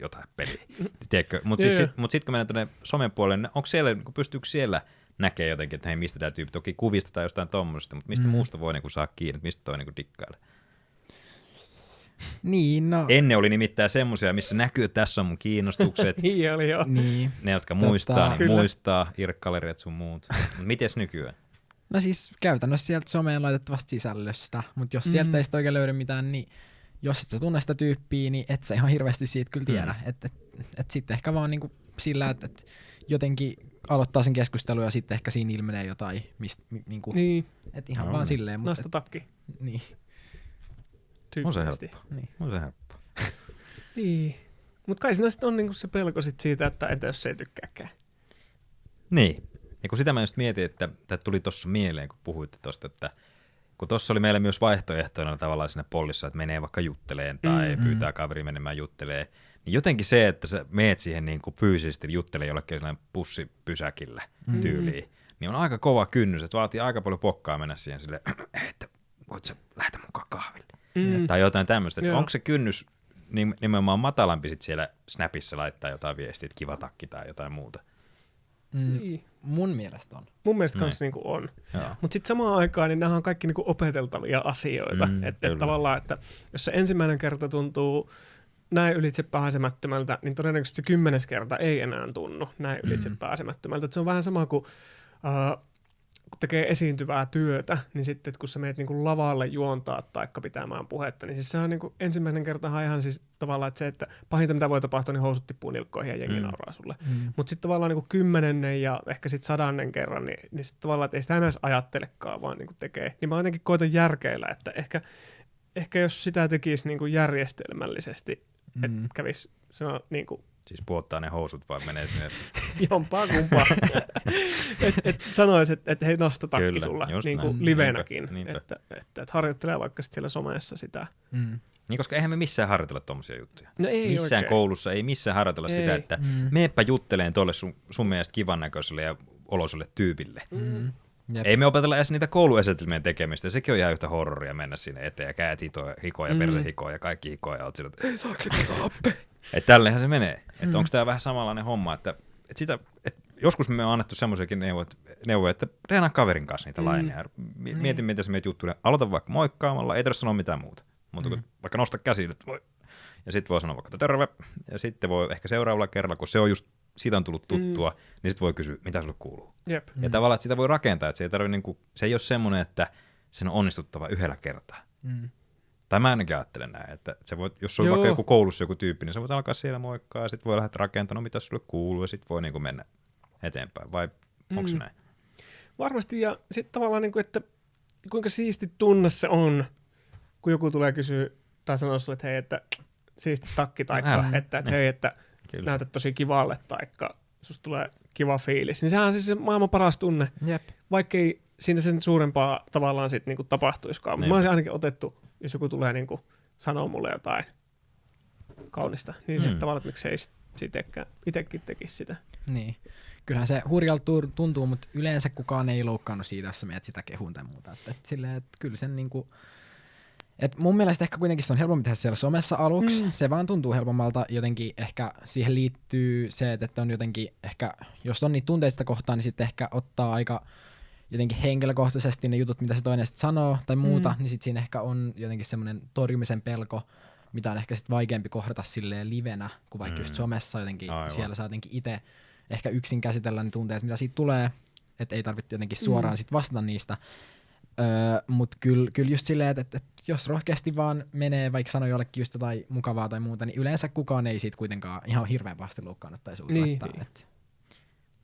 jotain peliä. Tiedätkö? Mutta siis, sit, mut sitten kun mennään tuonne somen puolelle, niin onko siellä, niin pystyykö siellä näkee jotenkin, että hei, mistä tämä tyyppi, toki kuvista tai jostain tuommoisesta, mutta mistä Mm. mm. muusta voi niinku saa kiinni, että mistä toi niinku dikkailee. Niin, no. Ennen oli nimittäin semmoisia, missä näkyy, että tässä on mun kiinnostukset, Niin oli joo. Niin. ne, jotka Tota, muistaa, niin Kyllä. muistaa, irkkaleriat sun muut. Mut mites nykyään? No siis käytännössä sieltä someen laitettavasta sisällöstä, mutta jos Mm. sieltä ei oikein löydy mitään, niin jos et sä tunne sitä tyyppiä, niin et sä ihan hirveästi siitä kyllä tiedä. Mm. Et, et, et sitten ehkä vaan niinku sillä, että et jotenkin aloittaa sen keskustelun ja sitten ehkä siinä ilmenee jotain, mistä mi, niinku, Niin, et ihan No vaan niin. silleen. Mutta, nosta takki. et, niin, On se helppo. niin. On se helppo. Niin. Mutta kai siinä sitten on niinku se pelko sit siitä, että entä jos se ei tykkääkään. Niin. Ja kun sitä mä just mietin, että tämä tuli tuossa mieleen, kun puhuitte tuosta, että kun tuossa oli meillä myös vaihtoehtoina tavallaan siinä pollissa, että menee vaikka jutteleen tai Mm. mm. pyytää kaveri menemään juttelee, niin jotenkin se, että sä meet siihen niin kuin fyysisesti juttelemaan jollekin sellainen pussipysäkillä Mm. tyyliin, niin on aika kova kynnys, että vaatii aika paljon pokkaa mennä siihen sille, että voit sä lähteä mukaan kahville. Mm. Tai jotain tämmöistä. Että Joo. onko se kynnys nim- nimenomaan matalampi sit siellä Snapissa laittaa jotain viestiä, että kiva takki tai jotain muuta? Mm, Niin. mun mielestä on. Mun mielestä Niin. kans niinku on. Mutta sitten samaan aikaan niin nämä on kaikki niinku opeteltavia asioita. Mm, että et tavallaan, että jos se ensimmäinen kerta tuntuu näin ylitse pääsemättömältä, niin todennäköisesti se kymmenes kerta ei enää tunnu näin ylitse Mm. pääsemättömältä. Et se on vähän sama kuin uh, kun tekee esiintyvää työtä, niin sitten että kun sä meet niinku lavalle juontaa tai pitämään puhetta, niin siis se on niinku ensimmäinen kerta ihan siis tavallaan, että se, että pahinta mitä voi tapahtua, niin housut tippuu nilkkoihin ja jengi Mm. nauraa sulle. Mm. Mutta sitten tavallaan niin kymmenennen ja ehkä sitten sadannen kerran, niin, niin sitten tavallaan, että ei sitä enää ajattelekaan, vaan niin tekee. Niin mä jotenkin koitan järkeillä, että ehkä, ehkä jos sitä tekisi niin järjestelmällisesti, mm. että kävisi se on niin kuin Siis puottaa ne housut vai menee sinne. Jompaa kumpaa. et, et sanois, että et hei nosta takki Kyllä, sulla niin näin. kuin livenäkin. Niinpä, niinpä. Että, että, että harjoittelee vaikka sit siellä somessa sitä. Mm. Niin, koska eihän me missään harjoitella tommosia juttuja. No ei missään oikein. koulussa ei missään harjoitella sitä, Ei. että Mm. meepä jutteleen tuolle sun, sun mielestä kivan näköiselle ja oloiselle tyypille. Mm. Jep. Ei me opetella edes niitä kouluesetelmien tekemistä. Sekin on ihan yhtä horroria mennä sinne eteen ja käät hitoja, hikoja, Mm. mm. perse hikoja ja kaikki hikoja. Ja oot sillä, että ei saa saappe. Että tälleenhän se menee. Että Mm. onko tämä vähän samanlainen homma, että, että sitä, että joskus me on annettu semmoisiakin neuvoja, että treenaa kaverin kanssa niitä Mm. mm. laineja. Mi- Mieti, miten sä meet juttuja. Aloita vaikka moikkaamalla, ei tarvitse sanoa mitään muuta. Mutta kun vaikka nosta käsi, että voi. Ja sitten voi sanoa vaikka että terve. Ja sitten voi ehkä seuraavalla kerralla, kun se on just, siitä on tullut tuttua, mm. niin sitten voi kysyä, mitä sulle kuuluu. Jep. Ja tavallaan, että sitä voi rakentaa, että se ei, tarvi, niinku, se ei ole semmoinen, että sen on onnistuttava yhdellä kertaa. Mm. Tai mä ainakin ajattelen näin, että se voi, jos on vaikka joku koulussa joku tyyppi, niin sä voit alkaa siellä moikkaa, ja sitten voi lähteä rakentamaan, no mitä sulle kuuluu, ja sitten voi niinku mennä eteenpäin. Vai onko se Mm. näin? Varmasti, ja sitten tavallaan, niin kuin, että kuinka siisti tunne se on, kun joku tulee kysyä tai sanoo sulle, että hei, että siisti takki, tai Älä. että, että hei, että Kyllä. näytät tosi kivalle, taikka susta tulee kiva fiilis. Niin sehän on siis se maailman paras tunne, Jep. vaikkei siinä sen suurempaa tavallaan sitten niinku tapahtuisikaan. Mä olisin ainakin otettu, jos joku tulee niinku sanoa mulle jotain kaunista, niin sitten Mm. tavallaan, että miksei sit- sitekään itsekin tekisi sitä. Niin. Kyllähän se hurjalta tuntuu, mutta yleensä kukaan ei loukkaannut siitä, jos sä sitä kehuun tai muuta. Et, et silleen, et kyllä sen niinku, et mun mielestä ehkä kuitenkin se on helpompi tehdä siellä somessa aluksi. Mm. Se vaan tuntuu helpommalta. Jotenkin ehkä siihen liittyy se, että on jotenkin ehkä, jos on niitä tunteista kohtaa, niin sitten ehkä ottaa aika jotenkin henkilökohtaisesti ne jutut, mitä se toinen sitten sanoo tai muuta, Mm. niin sitten siinä ehkä on jotenkin semmoinen torjumisen pelko, mitä on ehkä sitten vaikeampi kohdata silleen livenä, kuin vaikka mm. just somessa jotenkin Aivan. siellä saa jotenkin itse ehkä yksin käsitellä ne tunteet, mitä siitä tulee, että ei tarvitse jotenkin suoraan Mm. sit vastata niistä. Öö, Mutta kyllä kyl just silleen, että et, et jos rohkeasti vaan menee, vaikka sanoo jollekin just jotain mukavaa tai muuta, niin yleensä kukaan ei siitä kuitenkaan ihan hirveän pahasti loukkaannut tai suuta. Niin. Että, et,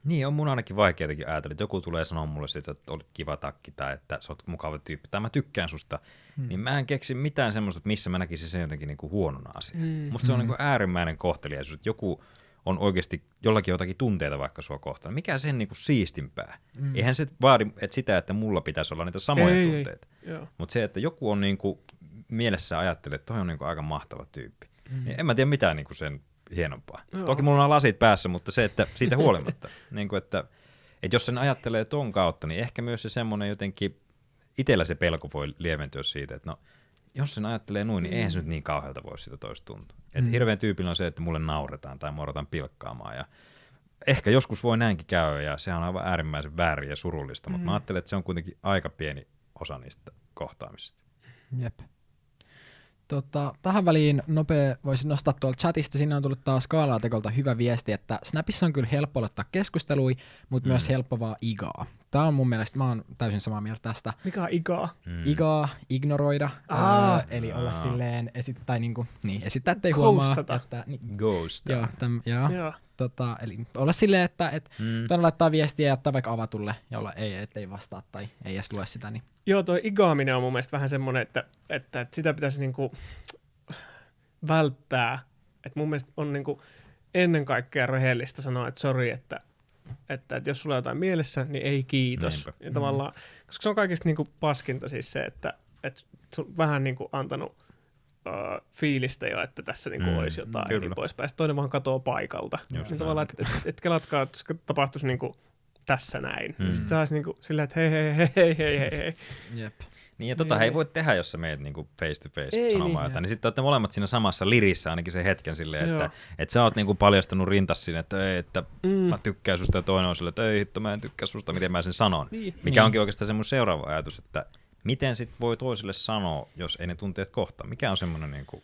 Niin, on mun ainakin vaikea jotenkin ajatella, että joku tulee sanoa mulle siitä, että olet kiva takki tai että sä oot mukava tyyppi tai mä tykkään susta, hmm. niin mä en keksi mitään semmoista, että missä mä näkisin sen jotenkin niinku huonona asiana. Mm. Musta se on Mm. niinku äärimmäinen kohteliaisuus, että joku on oikeasti jollakin jotakin tunteita vaikka sua kohtaan. Mikä sen niinku siistimpää? Mm. Eihän se vaadi että sitä, että mulla pitäisi olla niitä samoja Ei, ei. tunteita. Joo. Mutta se, että joku on niinku mielessä ajattelee, että toi on niinku aika mahtava tyyppi. Mm. Niin en mä tiedä mitään niinku sen hienompaa. Joo. Toki mulla on lasit päässä, mutta se, että siitä huolimatta, niinku, että, että jos sen ajattelee ton kautta, niin ehkä myös se semmoinen jotenkin, itsellä se pelko voi lieventyä siitä, että no, jos sen ajattelee noin, niin eihän se nyt niin kauhealta voi siitä toista tuntua. Et Mm. hirveän tyypillä on se, että mulle nauretaan tai muodotaan pilkkaamaan ja ehkä joskus voi näinkin käydä ja se on aivan äärimmäisen väärin ja surullista, mutta Mm. mä ajattelen, että se on kuitenkin aika pieni osa niistä kohtaamisista. Jep. Tota, tähän väliin nopea voisin nostaa tuolta chatista. Sinne on tullut taas Skaalaatekolta hyvä viesti, että Snapissa on kyllä helppo aloittaa keskustelui, mutta mm. myös helppo vaan igaa. Tämä on mun mielestä, mä oon täysin samaa mieltä tästä. Mikä on ikaa? Mm. Igaa, ignoroida, Aa. öö, eli olla Aa. silleen, esittää, niinku, niin, esittää, ettei huomaa. Ghostata. Että, niin, Ghost. joo, täm, joo, Joo. tota, eli olla silleen, että et, Mm. toinen laittaa viestiä ja jättää vaikka avatulle ja olla ei, ettei vastaa tai ei edes lue sitä. Niin. Joo, toi igaaminen on mun mielestä vähän semmoinen, että, että, että sitä pitäisi niinku välttää. Et mun mielestä on niinku ennen kaikkea rehellistä sanoa, että sori, että, että, että jos sulla on jotain mielessä, niin ei kiitos. Ja tavallaan, koska se on kaikista niinku paskinta siis se, että, että vähän niinku antanut uh, fiilistä jo, että tässä niinku Mm, olisi jotain kyllä. ja niin poispäin. Sitten toinen vaan katoo paikalta. Just niin tavallaan, että et, et kelatkaa, että tapahtuisi niinku tässä näin. Mm. Sitten se olisi niinku silleen, että hei, hei, hei, hei, hei, hei, hei. Jep. Niin ja tota Niin. ei voi tehdä, jos sä meet niinku face to face Ei sanomaan niin. jotain. Niin sitten olette molemmat siinä samassa lirissä ainakin sen hetken silleen, Joo. että, että sä oot niinku paljastanut rintas sinne, että, ei, että Mm. mä tykkään susta ja toinen on silleen, että ei hitto, mä en tykkää susta, miten mä sen sanon. Niin. Mikä Niin. onkin oikeastaan semmoinen seuraava ajatus, että miten sit voi toiselle sanoa, jos ei ne tunteet kohtaa. Mikä on semmoinen, niinku,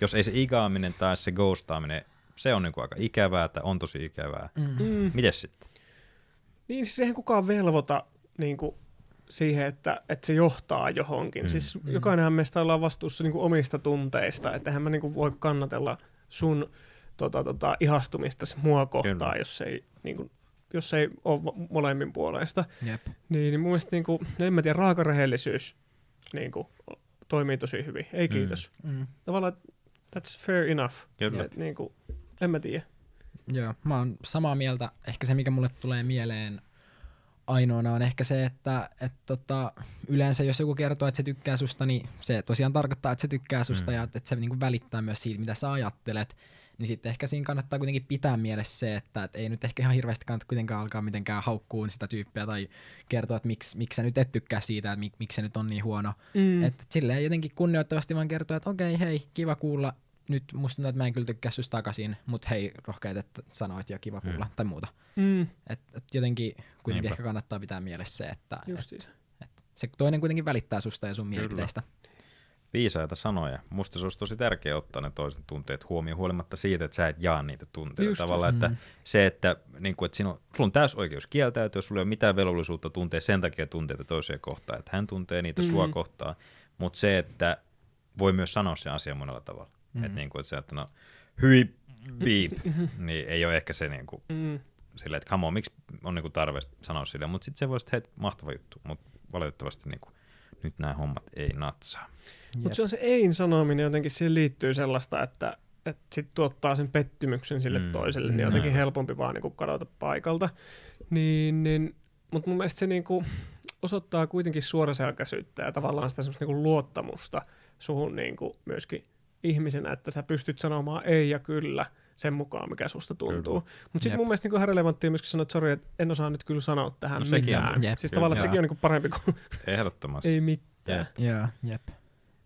jos ei se igaaminen tai se ghostaaminen, se on niinku aika ikävää tai on tosi ikävää. Mm. Mm. Mites sitten? Niin, siis eihän kukaan velvoita niin kuin, siihen, että, että se johtaa johonkin. Mm. Mm. Siis Mm. jokainenhan meistä ollaan vastuussa niin kuin, omista tunteista, että eihän mä niin kuin, voi kannatella sun tota, tota, ihastumista mua kohtaan, Kyllä. jos ei, niin kuin, jos ei ole molemmin puolesta. Jep. Niin, niin mun mielestä, niin kuin, en mä tiedä, raakarehellisyys niin kuin, toimii tosi hyvin. Ei Mm. kiitos. Mm. Tavallaan that's fair enough. Et, niin kuin, en mä tiedä. Joo, mä oon samaa mieltä. Ehkä se, mikä mulle tulee mieleen ainoana on ehkä se, että et tota, yleensä jos joku kertoo, että se tykkää susta, niin se tosiaan tarkoittaa, että se tykkää susta mm. ja että se niinku välittää myös siitä, mitä sä ajattelet. Niin sitten ehkä siinä kannattaa kuitenkin pitää mielessä se, että et ei nyt ehkä ihan hirveästi kannata kuitenkaan alkaa mitenkään haukkuun sitä tyyppiä tai kertoa, että miksi, miksi sä nyt et tykkää siitä, että mik, miksi se nyt on niin huono. Mm. Että et silleen jotenkin kunnioittavasti vaan kertoa, että okei, hei, kiva kuulla, nyt musta tuntuu, että mä en kyllä tykkää susta takaisin, mutta hei, rohkeet, että sanoit ja kiva kuulla, mm. tai muuta. Mm. Et, et jotenkin kuitenkin Niinpä. ehkä kannattaa pitää mielessä se, että et, et se toinen kuitenkin välittää susta ja sun mielipiteistä. Viisaita sanoja. Musta se olisi tosi tärkeää ottaa ne toisen tunteet huomioon, huolimatta siitä, että sä et jaa niitä tunteita. Just Tavallaan, että mm. se, että, niin kuin, että siinä on, sulla on täys oikeus kieltäytyä, sulla ei ole mitään velvollisuutta tuntea sen takia tunteita toiseen kohtaan, että hän tuntee niitä mm. sua kohtaan, mutta se, että voi myös sanoa sen asian monella tavalla. Mm. Että niin kuin, että se, että no, hyi beep, niin ei ole ehkä se niin kuin, mm. silleen, että come on, miksi on niin kuin tarve sanoa sille, mutta sitten se voisi, että hei, mahtava juttu, mutta valitettavasti niin kuin, nyt nämä hommat ei natsaa. Mutta se on se ei sanominen, jotenkin siihen liittyy sellaista, että, että sitten tuottaa sen pettymyksen sille mm. toiselle, niin jotenkin mm. helpompi vaan niin kuin kadota paikalta. Niin, niin, mutta mun mielestä se niin kuin osoittaa kuitenkin suoraselkäisyyttä ja tavallaan sitä semmoista niin kuin luottamusta suhun niin kuin myöskin ihmisenä, että sä pystyt sanomaan ei ja kyllä sen mukaan, mikä susta tuntuu. Mutta sitten mun mielestä niin ihan relevanttia myöskin sanoa, että sori, että en osaa nyt kyllä sanoa tähän no, mitään. On, jep. Siis tavallaan, että sekin on niin parempi kuin Ehdottomasti. ei mitään. Joo, jep.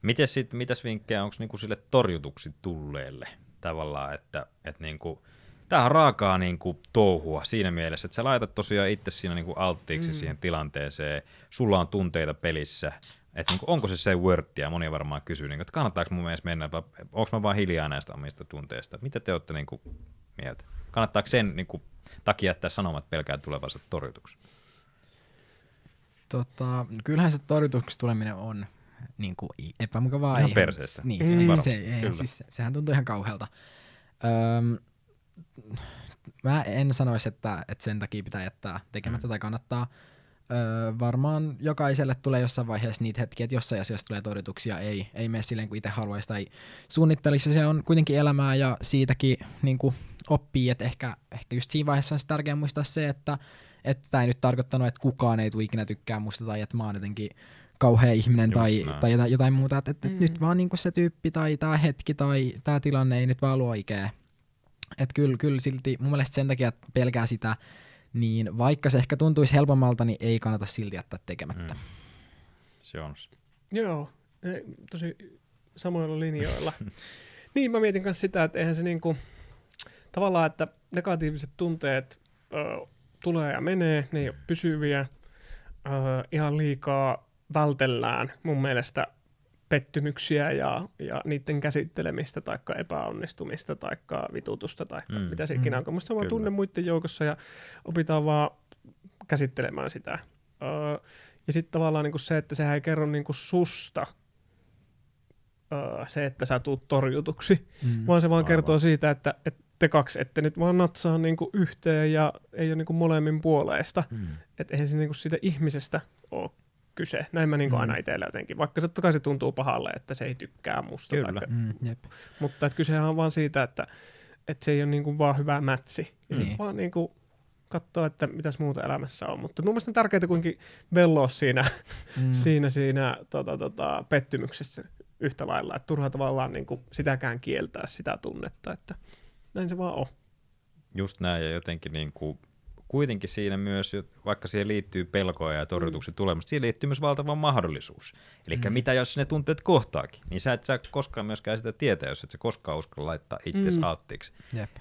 Miten sit, mitäs vinkkejä onko niinku sille torjutuksi tulleelle tavallaan, että, että niinku, tämä on raakaa niinku touhua siinä mielessä, että sä laitat tosiaan itse siinä niinku alttiiksi mm. siihen tilanteeseen, sulla on tunteita pelissä, että niinku, onko se se wordtia, moni varmaan kysyy, niinku, että kannattaako mun mielestä mennä, vai onko mä vaan hiljaa näistä omista tunteista, mitä te olette niinku mieltä? Kannattaako sen niinku, takia jättää sanomat pelkää tulevansa torjutuksi? Tota, kyllähän se torjutuksi tuleminen on niin kuin epämukavaa. Ihan perseestä. Niin, mm. ei, se, ei, siis, sehän tuntuu ihan kauhealta. Öm, mä en sanoisi, että, että sen takia pitää jättää tekemättä mm. tai kannattaa. Öö, varmaan jokaiselle tulee jossain vaiheessa niitä hetkiä, että jossain asiassa tulee torjutuksia, ei, ei mene silleen kuin itse haluaisi tai suunnittelisi. Se on kuitenkin elämää ja siitäkin niin kuin oppii, että ehkä, ehkä just siinä vaiheessa on tärkeää muistaa se, että että tämä ei nyt tarkoittanut, että kukaan ei tule ikinä tykkää musta tai että mä oon jotenkin kauhea ihminen tai, tai jotain, jotain muuta, että, että mm. nyt vaan niin se tyyppi tai tämä hetki tai tämä tilanne ei nyt vaan luo ikää. Että kyllä, kyllä silti mun mielestä sen takia, että pelkää sitä, niin vaikka se ehkä tuntuisi helpommalta, niin ei kannata silti jättää tekemättä. Mm. Se on. Joo, tosi samoilla linjoilla. niin, mä mietin myös sitä, että eihän se niinku, tavallaan, että negatiiviset tunteet ö, tulee ja menee, ne ei ole pysyviä. Ö, ihan liikaa vältellään mun mielestä pettymyksiä ja, ja niiden käsittelemistä tai epäonnistumista tai vitutusta tai mm. mitä se ikinä mm. onko. Musta vaan tunne muiden joukossa ja opitaan vaan käsittelemään sitä. Öö, ja sitten tavallaan niinku se, että sehän ei kerro niinku susta öö, se, että sä tuut torjutuksi, mm. vaan se vaan Aivan. kertoo siitä, että, että te kaksi ette nyt vaan natsaa niinku yhteen ja ei ole niinku molemmin puoleista. Mm. Että eihän se niinku siitä ihmisestä ole kyse. Näin mä niin mm. aina itsellä jotenkin, vaikka se, toki se tuntuu pahalle, että se ei tykkää musta. Kyllä. Tai, mm, jep. Mutta että kysehän on vaan siitä, että, että se ei ole niin kuin vaan hyvä mätsi. Ja niin. vaan niin kuin katsoa, että mitäs muuta elämässä on. Mutta mun mielestä on tärkeää kuitenkin velloa siinä, mm. siinä, siinä tota, tota, pettymyksessä yhtä lailla. Että turha tavallaan niin kuin sitäkään kieltää sitä tunnetta, että näin se vaan on. Just näin, ja jotenkin niin kuin kuitenkin siinä myös, vaikka siihen liittyy pelkoja ja torjutuksen mm. tulemusta, siihen liittyy myös valtava mahdollisuus. Eli mm. mitä jos ne tunteet kohtaakin, niin sä et sä koskaan myöskään sitä tietää, jos et sä koskaan uskalla laittaa itse mm. alttiiksi.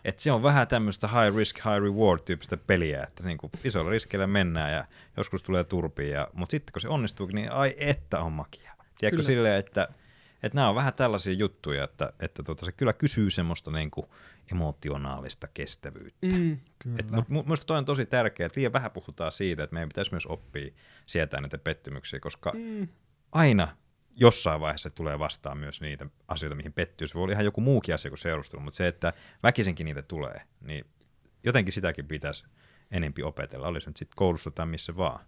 Et se on vähän tämmöistä high risk, high reward tyyppistä peliä, että niin kuin isolla riskillä mennään ja joskus tulee turpia, mutta sitten kun se onnistuu, niin ai että on makia. Tiedätkö Kyllä. silleen, että että nämä on vähän tällaisia juttuja, että, että tota, se kyllä kysyy semmoista niin kuin emotionaalista kestävyyttä. Mm, mutta minusta toi on tosi tärkeää, että liian vähän puhutaan siitä, että meidän pitäisi myös oppia sietää näitä pettymyksiä, koska mm. aina jossain vaiheessa tulee vastaan myös niitä asioita, mihin pettyy. Se voi olla ihan joku muukin asia kuin seurustelu, mutta se, että väkisinkin niitä tulee, niin jotenkin sitäkin pitäisi enempi opetella, olisi nyt sitten koulussa tai missä vaan.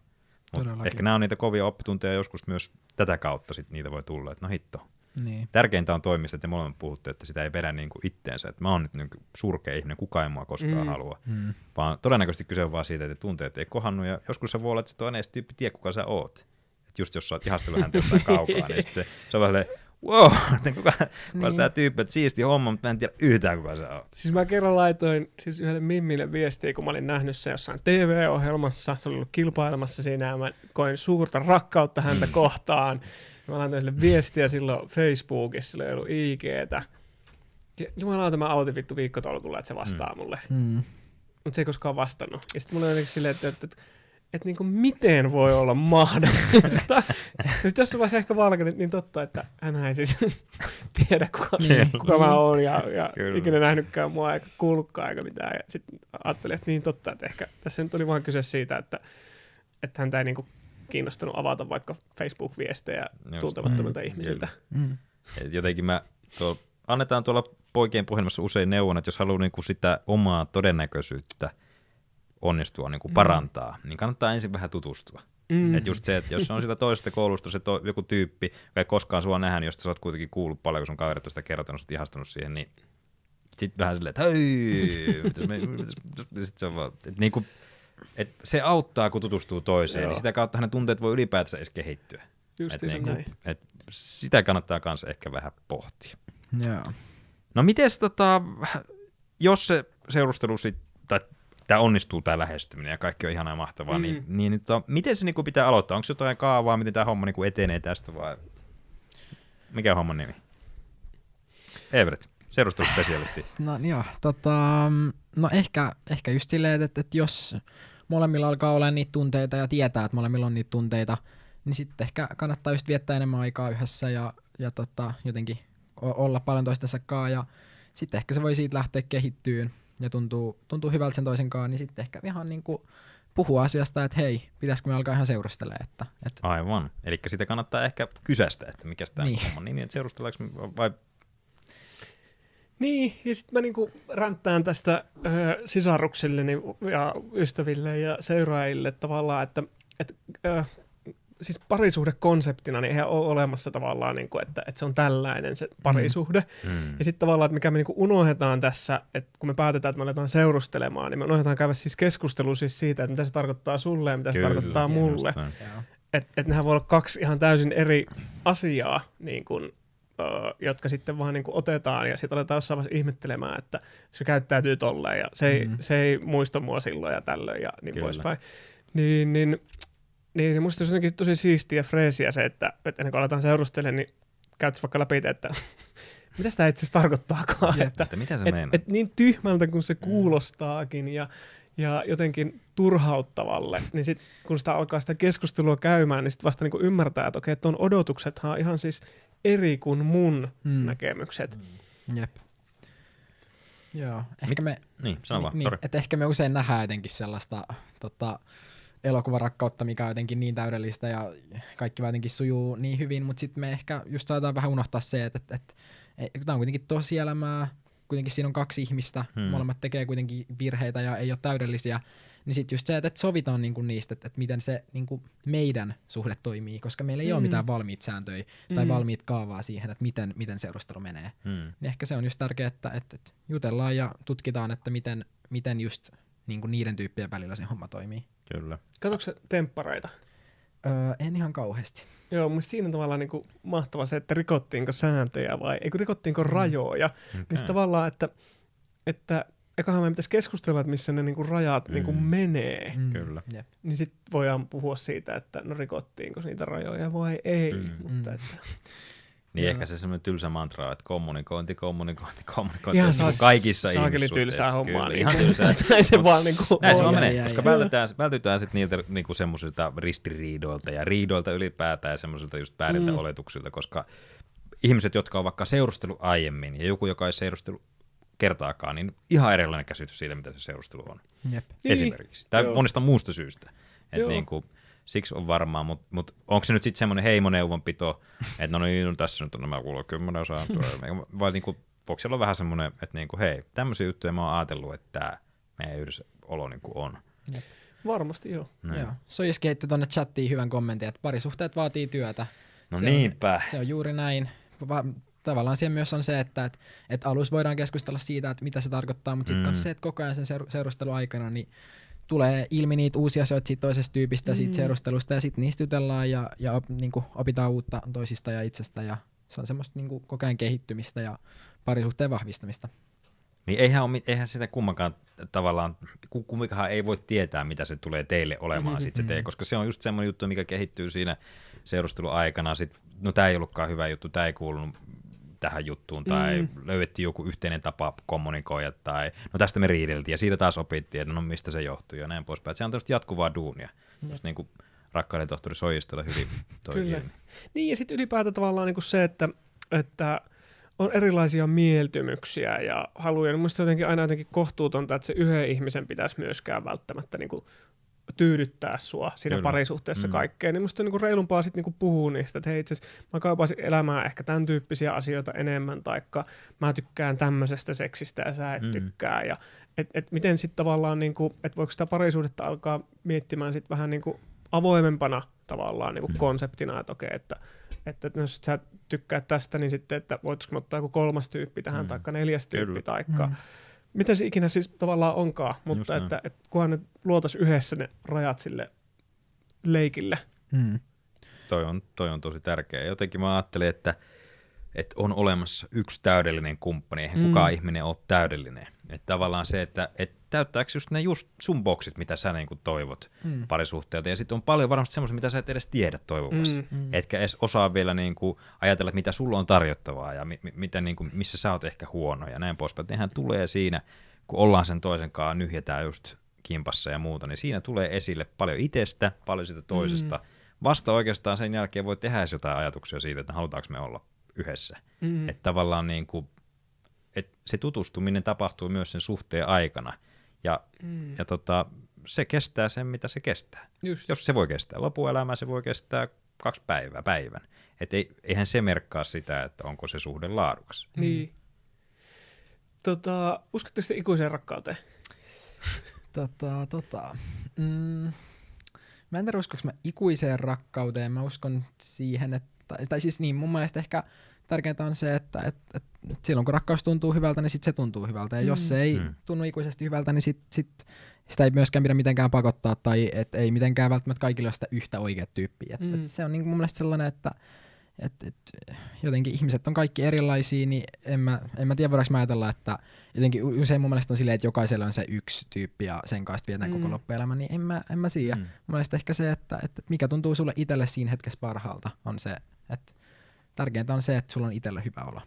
Mut ehkä nämä on niitä kovia oppitunteja joskus myös tätä kautta sit niitä voi tulla, että no hitto, Niin. Tärkeintä on toimista, että te molemmat puhutte, että sitä ei vedä niin kuin itteensä. Että mä oon nyt niin kuin surkea ihminen, kukaan ei mua koskaan Mm. halua. Mm. Vaan todennäköisesti kyse on vaan siitä, että tunteet ei kohannut. Ja joskus se voi olla, että se toinen edes tyyppi tiedä, kuka sä oot. Et just jos sä oot ihastellut häntä jostain kaukaa, niin sit se, se on vähän wow, että kuka, kuka niin. Niin. tämä tyyppi, että siisti homma, mutta mä en tiedä yhtään, kuka sä oot. Siis mä kerran laitoin siis yhdelle Mimmille viestiä, kun mä olin nähnyt se jossain TV-ohjelmassa, se oli ollut kilpailemassa siinä ja mä koin suurta rakkautta häntä kohtaan. Mä laitoin sille viestiä silloin Facebookissa, sillä ei ollut IGtä. Ja Jumalauta mä autin vittu viikkotolkulla, että se vastaa mm. mulle. Mm. Mutta se ei koskaan vastannut. Ja sitten mulla oli jotenkin silleen, että, että, että, että niinku miten voi olla mahdollista. ja sitten jossain vaiheessa ehkä valkenut, niin totta, että hän ei siis tiedä, kuka, Niin. kuka mä oon ja, ja Kyllä. ikinä nähnytkään mua eikä kuullutkaan eikä mitään. Ja sitten ajattelin, että niin totta, että ehkä tässä nyt oli vaan kyse siitä, että, että häntä ei niinku kiinnostanut avata vaikka Facebook-viestejä Just. tuntemattomilta Mm, ihmisiltä. Mm. Jotenkin mä, tuolla, annetaan tuolla poikien puhelimessa usein neuvon, että jos haluaa niinku sitä omaa todennäköisyyttä onnistua niinku parantaa, niin kannattaa ensin vähän tutustua. Mm. Mm. Et just se, että jos se on sitä toisesta koulusta se to, joku tyyppi, joka ei koskaan sua nähnyt, josta sä oot kuitenkin kuullut paljon, kun sun kaverit on sitä kertonut, sä oot ihastunut siihen, niin sitten vähän silleen, että hei, mitäs me, mitäs, sit se on vaan, että niinku, et se auttaa, kun tutustuu toiseen, Joo. niin sitä kautta hänen tunteet voi ylipäätänsä edes kehittyä. Just Et niin näin. et sitä kannattaa myös ehkä vähän pohtia. Joo. No mites tota, jos se seurustelu sit, tai tämä onnistuu tämä lähestyminen ja kaikki on ihanaa ja mahtavaa, Mm. niin, niin tota, miten se niinku pitää aloittaa? Onko jotain kaavaa, miten tämä homma niinku etenee tästä vai mikä on homman nimi? Everett, seurusteluspesialisti. No joo, tota, no ehkä, ehkä just silleen, että, että jos molemmilla alkaa olla niitä tunteita ja tietää, että molemmilla on niitä tunteita, niin sitten ehkä kannattaa just viettää enemmän aikaa yhdessä ja, ja tota, jotenkin olla paljon toistensa kanssa ja sitten ehkä se voi siitä lähteä kehittyyn ja tuntuu, tuntuu hyvältä sen toisen kanssa, niin sitten ehkä ihan niin kuin puhua asiasta, että hei, pitäisikö me alkaa ihan seurustelemaan, että, että Aivan. Eli sitä kannattaa ehkä kysästä, että mikä tämä Niin. niin. homman nimi, että seurustellaanko vai Niin, ja sitten mä niinku ränttään tästä ö, sisaruksilleni ja ystäville ja seuraajille tavallaan, että et, ö, siis parisuhde konseptina, niin eihän ole olemassa tavallaan, niinku, että, että se on tällainen se parisuhde. Mm. mm. Ja sitten tavallaan, että mikä me niinku unohdetaan tässä, että kun me päätetään, että me aletaan seurustelemaan, niin me unohdetaan käydä siis keskustelua siis siitä, että mitä se tarkoittaa sulle ja mitä se tarkoittaa mulle. Että et nehän voi olla kaksi ihan täysin eri asiaa, niin kun, ö, jotka sitten vaan niin kun otetaan ja sitten aletaan jossain vaiheessa ihmettelemään, että se käyttäytyy tolleen ja se ei, Mm. mm. se ei muista mua silloin ja tällöin ja niin Kyllä. poispäin. Niin, niin, niin se musta jotenkin tosi siistiä ja freesiä se, että, että ennen kuin aletaan seurustelemaan, niin käytäisiin vaikka läpi, että mitä sitä itse asiassa tarkoittaakaan. Jep. että, Että mitä se et, meinaa? et niin tyhmältä kuin se kuulostaakin ja, ja jotenkin turhauttavalle, niin sit kun sitä alkaa sitä keskustelua käymään, niin sitten vasta niinku ymmärtää, että okei, tuon odotuksethan on ihan siis eri kuin mun Mm. mm. näkemykset. Jep. Joo, ehkä Mit- me, Niin, sano vaan, niin, että ehkä me usein nähdään jotenkin sellaista tota, elokuvarakkautta, mikä on jotenkin niin täydellistä ja kaikki vaan jotenkin sujuu niin hyvin, mutta sitten me ehkä just saadaan vähän unohtaa se, että, että, että tämä on kuitenkin tosielämää, kuitenkin siinä on kaksi ihmistä, hmm. molemmat tekee kuitenkin virheitä ja ei ole täydellisiä, niin sitten just se, että sovitaan niinku niistä, että, että miten se niinku meidän suhde toimii, koska meillä ei mm. ole Mm. mitään valmiit sääntöjä tai Mm. valmiit kaavaa siihen, että miten, miten seurustelu menee. Mm. Niin ehkä se on just tärkeää, että, että, että jutellaan ja tutkitaan, että miten, miten just niin kuin niiden tyyppien välillä se homma toimii. Kyllä. Katsoitko sä temppareita? Öö, en ihan kauheasti. Joo, mun siinä on tavallaan niinku mahtava se, että rikottiinko sääntöjä vai eikö rikottiinko rajoja. Okay. Niin sit tavallaan, että, että ekahan meidän pitäisi keskustella, että missä ne niinku rajat Mm. niinku menee. Kyllä. Jep. Niin sitten voidaan puhua siitä, että no rikottiinko niitä rajoja vai ei. Mm. Mutta Mm. että, Niin ehkä se semmoinen tylsä mantra että kommunikointi, kommunikointi, kommunikointi. Ihan on saa niin kuin kaikissa saakeli tylsää hommaa. Kyllä, Niin ihan kuin- tylsää. Näin se vaan niinku Näin se vaan menee, koska jaa. vältytään, vältytään sitten niiltä niinku semmoisilta ristiriidoilta ja riidoilta ylipäätään ja semmoisilta just vääriltä Mm. mm. oletuksilta, koska ihmiset, jotka on vaikka seurustelu aiemmin ja joku, joka ei seurustelu kertaakaan, niin ihan erilainen käsitys siitä, mitä se seurustelu on. Jep. Niin. Esimerkiksi. Tai Joo. monesta muusta syystä. Et Joo. niinku, siksi on varmaan, mutta mut onko se nyt sitten semmoinen heimoneuvonpito, että no niin, no tässä nyt on nämä kuulla kymmenen sääntöä, vai niinku, voiko siellä olla vähän semmoinen, että niinku, hei, tämmöisiä juttuja mä oon ajatellut, että tämä meidän yhdessä olo niinku on. Varmasti joo. Näin. Joo. Soiski heitti tuonne chattiin hyvän kommentin, että parisuhteet vaatii työtä. No se niinpä. On, se on juuri näin. va- tavallaan siellä myös on se, että et, et alussa voidaan keskustella siitä, että mitä se tarkoittaa, mutta sitten Mm. se, että koko ajan sen seur- seurustelun aikana niin tulee ilmi niitä uusia asioita siitä toisesta tyypistä, mm. Mm. siitä seurustelusta ja sitten niistä jutellaan ja, ja op, niin opitaan uutta toisista ja itsestä ja se on semmoista niin koko ajan kehittymistä ja parisuhteen vahvistamista. Niin eihän, mit- eihän sitä kummankaan tavallaan, ku- kumminkaan ei voi tietää, mitä se tulee teille olemaan Mhm. sit se tee, koska se on just semmoinen juttu, mikä kehittyy siinä seurustelun aikana. Sit, no tämä ei ollutkaan hyvä juttu, tämä ei kuulunut tähän juttuun, tai Mm. löydettiin joku yhteinen tapa kommunikoida, tai no tästä me riideltiin, ja siitä taas opittiin, että no mistä se johtuu, ja näin poispäin. Et se on tämmöistä jatkuvaa duunia, just niin kuin rakkauden tohtori Soijistolla hyvin toi Kyllä. ilmi. Niin, ja sitten ylipäätään tavallaan niinku se, että, että on erilaisia mieltymyksiä ja haluja. Niin Mielestäni jotenkin aina jotenkin kohtuutonta, että se yhden ihmisen pitäisi myöskään välttämättä niinku tyydyttää sua siinä Kyllä. Parisuhteessa Mm. kaikkeen. Niin musta on niinku reilumpaa sitten niinku puhua niistä, että hei itse asiassa mä kaipaisin elämään ehkä tämän tyyppisiä asioita enemmän, taikka mä tykkään tämmöisestä seksistä ja sä et Mm. tykkää. Ja et, et miten sitten tavallaan, niinku, että voiko sitä parisuudetta alkaa miettimään sitten vähän niinku avoimempana tavallaan niinku Mm. konseptina, että okei, että että jos sä tykkää tästä, niin sitten, että voitaisiko ottaa joku kolmas tyyppi tähän, Mm. mm. taikka neljäs tyyppi, Kyllä. taikka Mm. Mitä se ikinä siis tavallaan onkaan, mutta että, että kunhan nyt luotaisiin yhdessä ne rajat sille leikille. Mm. Toi on, toi on tosi tärkeä. Jotenkin mä ajattelin, että, että on olemassa yksi täydellinen kumppani, eihän Mm. kukaan ihminen ole täydellinen. Että tavallaan se, että et täyttääkö just ne just sun boksit, mitä sä niinku toivot Mm. parisuhteelta. Ja sitten on paljon varmasti semmoisia, mitä sä et edes tiedä toivovasi. Mm. Mm. Etkä edes osaa vielä niinku ajatella, että mitä sulla on tarjottavaa ja mi- mi- mitä niinku, missä sä oot ehkä huono ja näin poispäin. Nehän tulee siinä, kun ollaan sen toisen kanssa, nyhjetään just kimpassa ja muuta, niin siinä tulee esille paljon itsestä, paljon siitä toisesta. Mm. Vasta oikeastaan sen jälkeen voi tehdä jotain ajatuksia siitä, että halutaanko me olla yhdessä. Mm. Että tavallaan niin kuin, että se tutustuminen tapahtuu myös sen suhteen aikana. Ja, Mm. ja tota, se kestää sen, mitä se kestää. Just. Jos se voi kestää lopuelämää, se voi kestää kaksi päivää, päivän. Et ei, eihän se merkkaa sitä, että onko se suhde laadukas. Niin. Tota, uskotte sitten ikuiseen rakkauteen? Tota, tota. Mm, mä en tiedä, uskonko mä ikuiseen rakkauteen. Mä uskon siihen, että, tai siis niin, mun mielestä ehkä tärkeintä on se, että et, et, et silloin kun rakkaus tuntuu hyvältä, niin sit se tuntuu hyvältä. Ja mm. jos se ei Mm. tunnu ikuisesti hyvältä, niin sit, sit sitä ei myöskään pidä mitenkään pakottaa, tai et ei mitenkään välttämättä kaikille ole sitä yhtä oikea tyyppiä. Et, Mm. et se on niin mun mielestä sellainen, että et, et, jotenkin ihmiset on kaikki erilaisia, niin en mä, en mä tiedä, voidaanko mä ajatella, että jotenkin usein mun mielestä on silleen, että jokaisella on se yksi tyyppi ja sen kanssa vietään mm. Koko loppuelämä, niin en mä, en mä siedä. Mm. Mm. Mun mielestä ehkä se, että, että mikä tuntuu sulle itselle siinä hetkessä parhaalta, on se, että tärkeintä on se, että sulla on itsellä hyvä olla.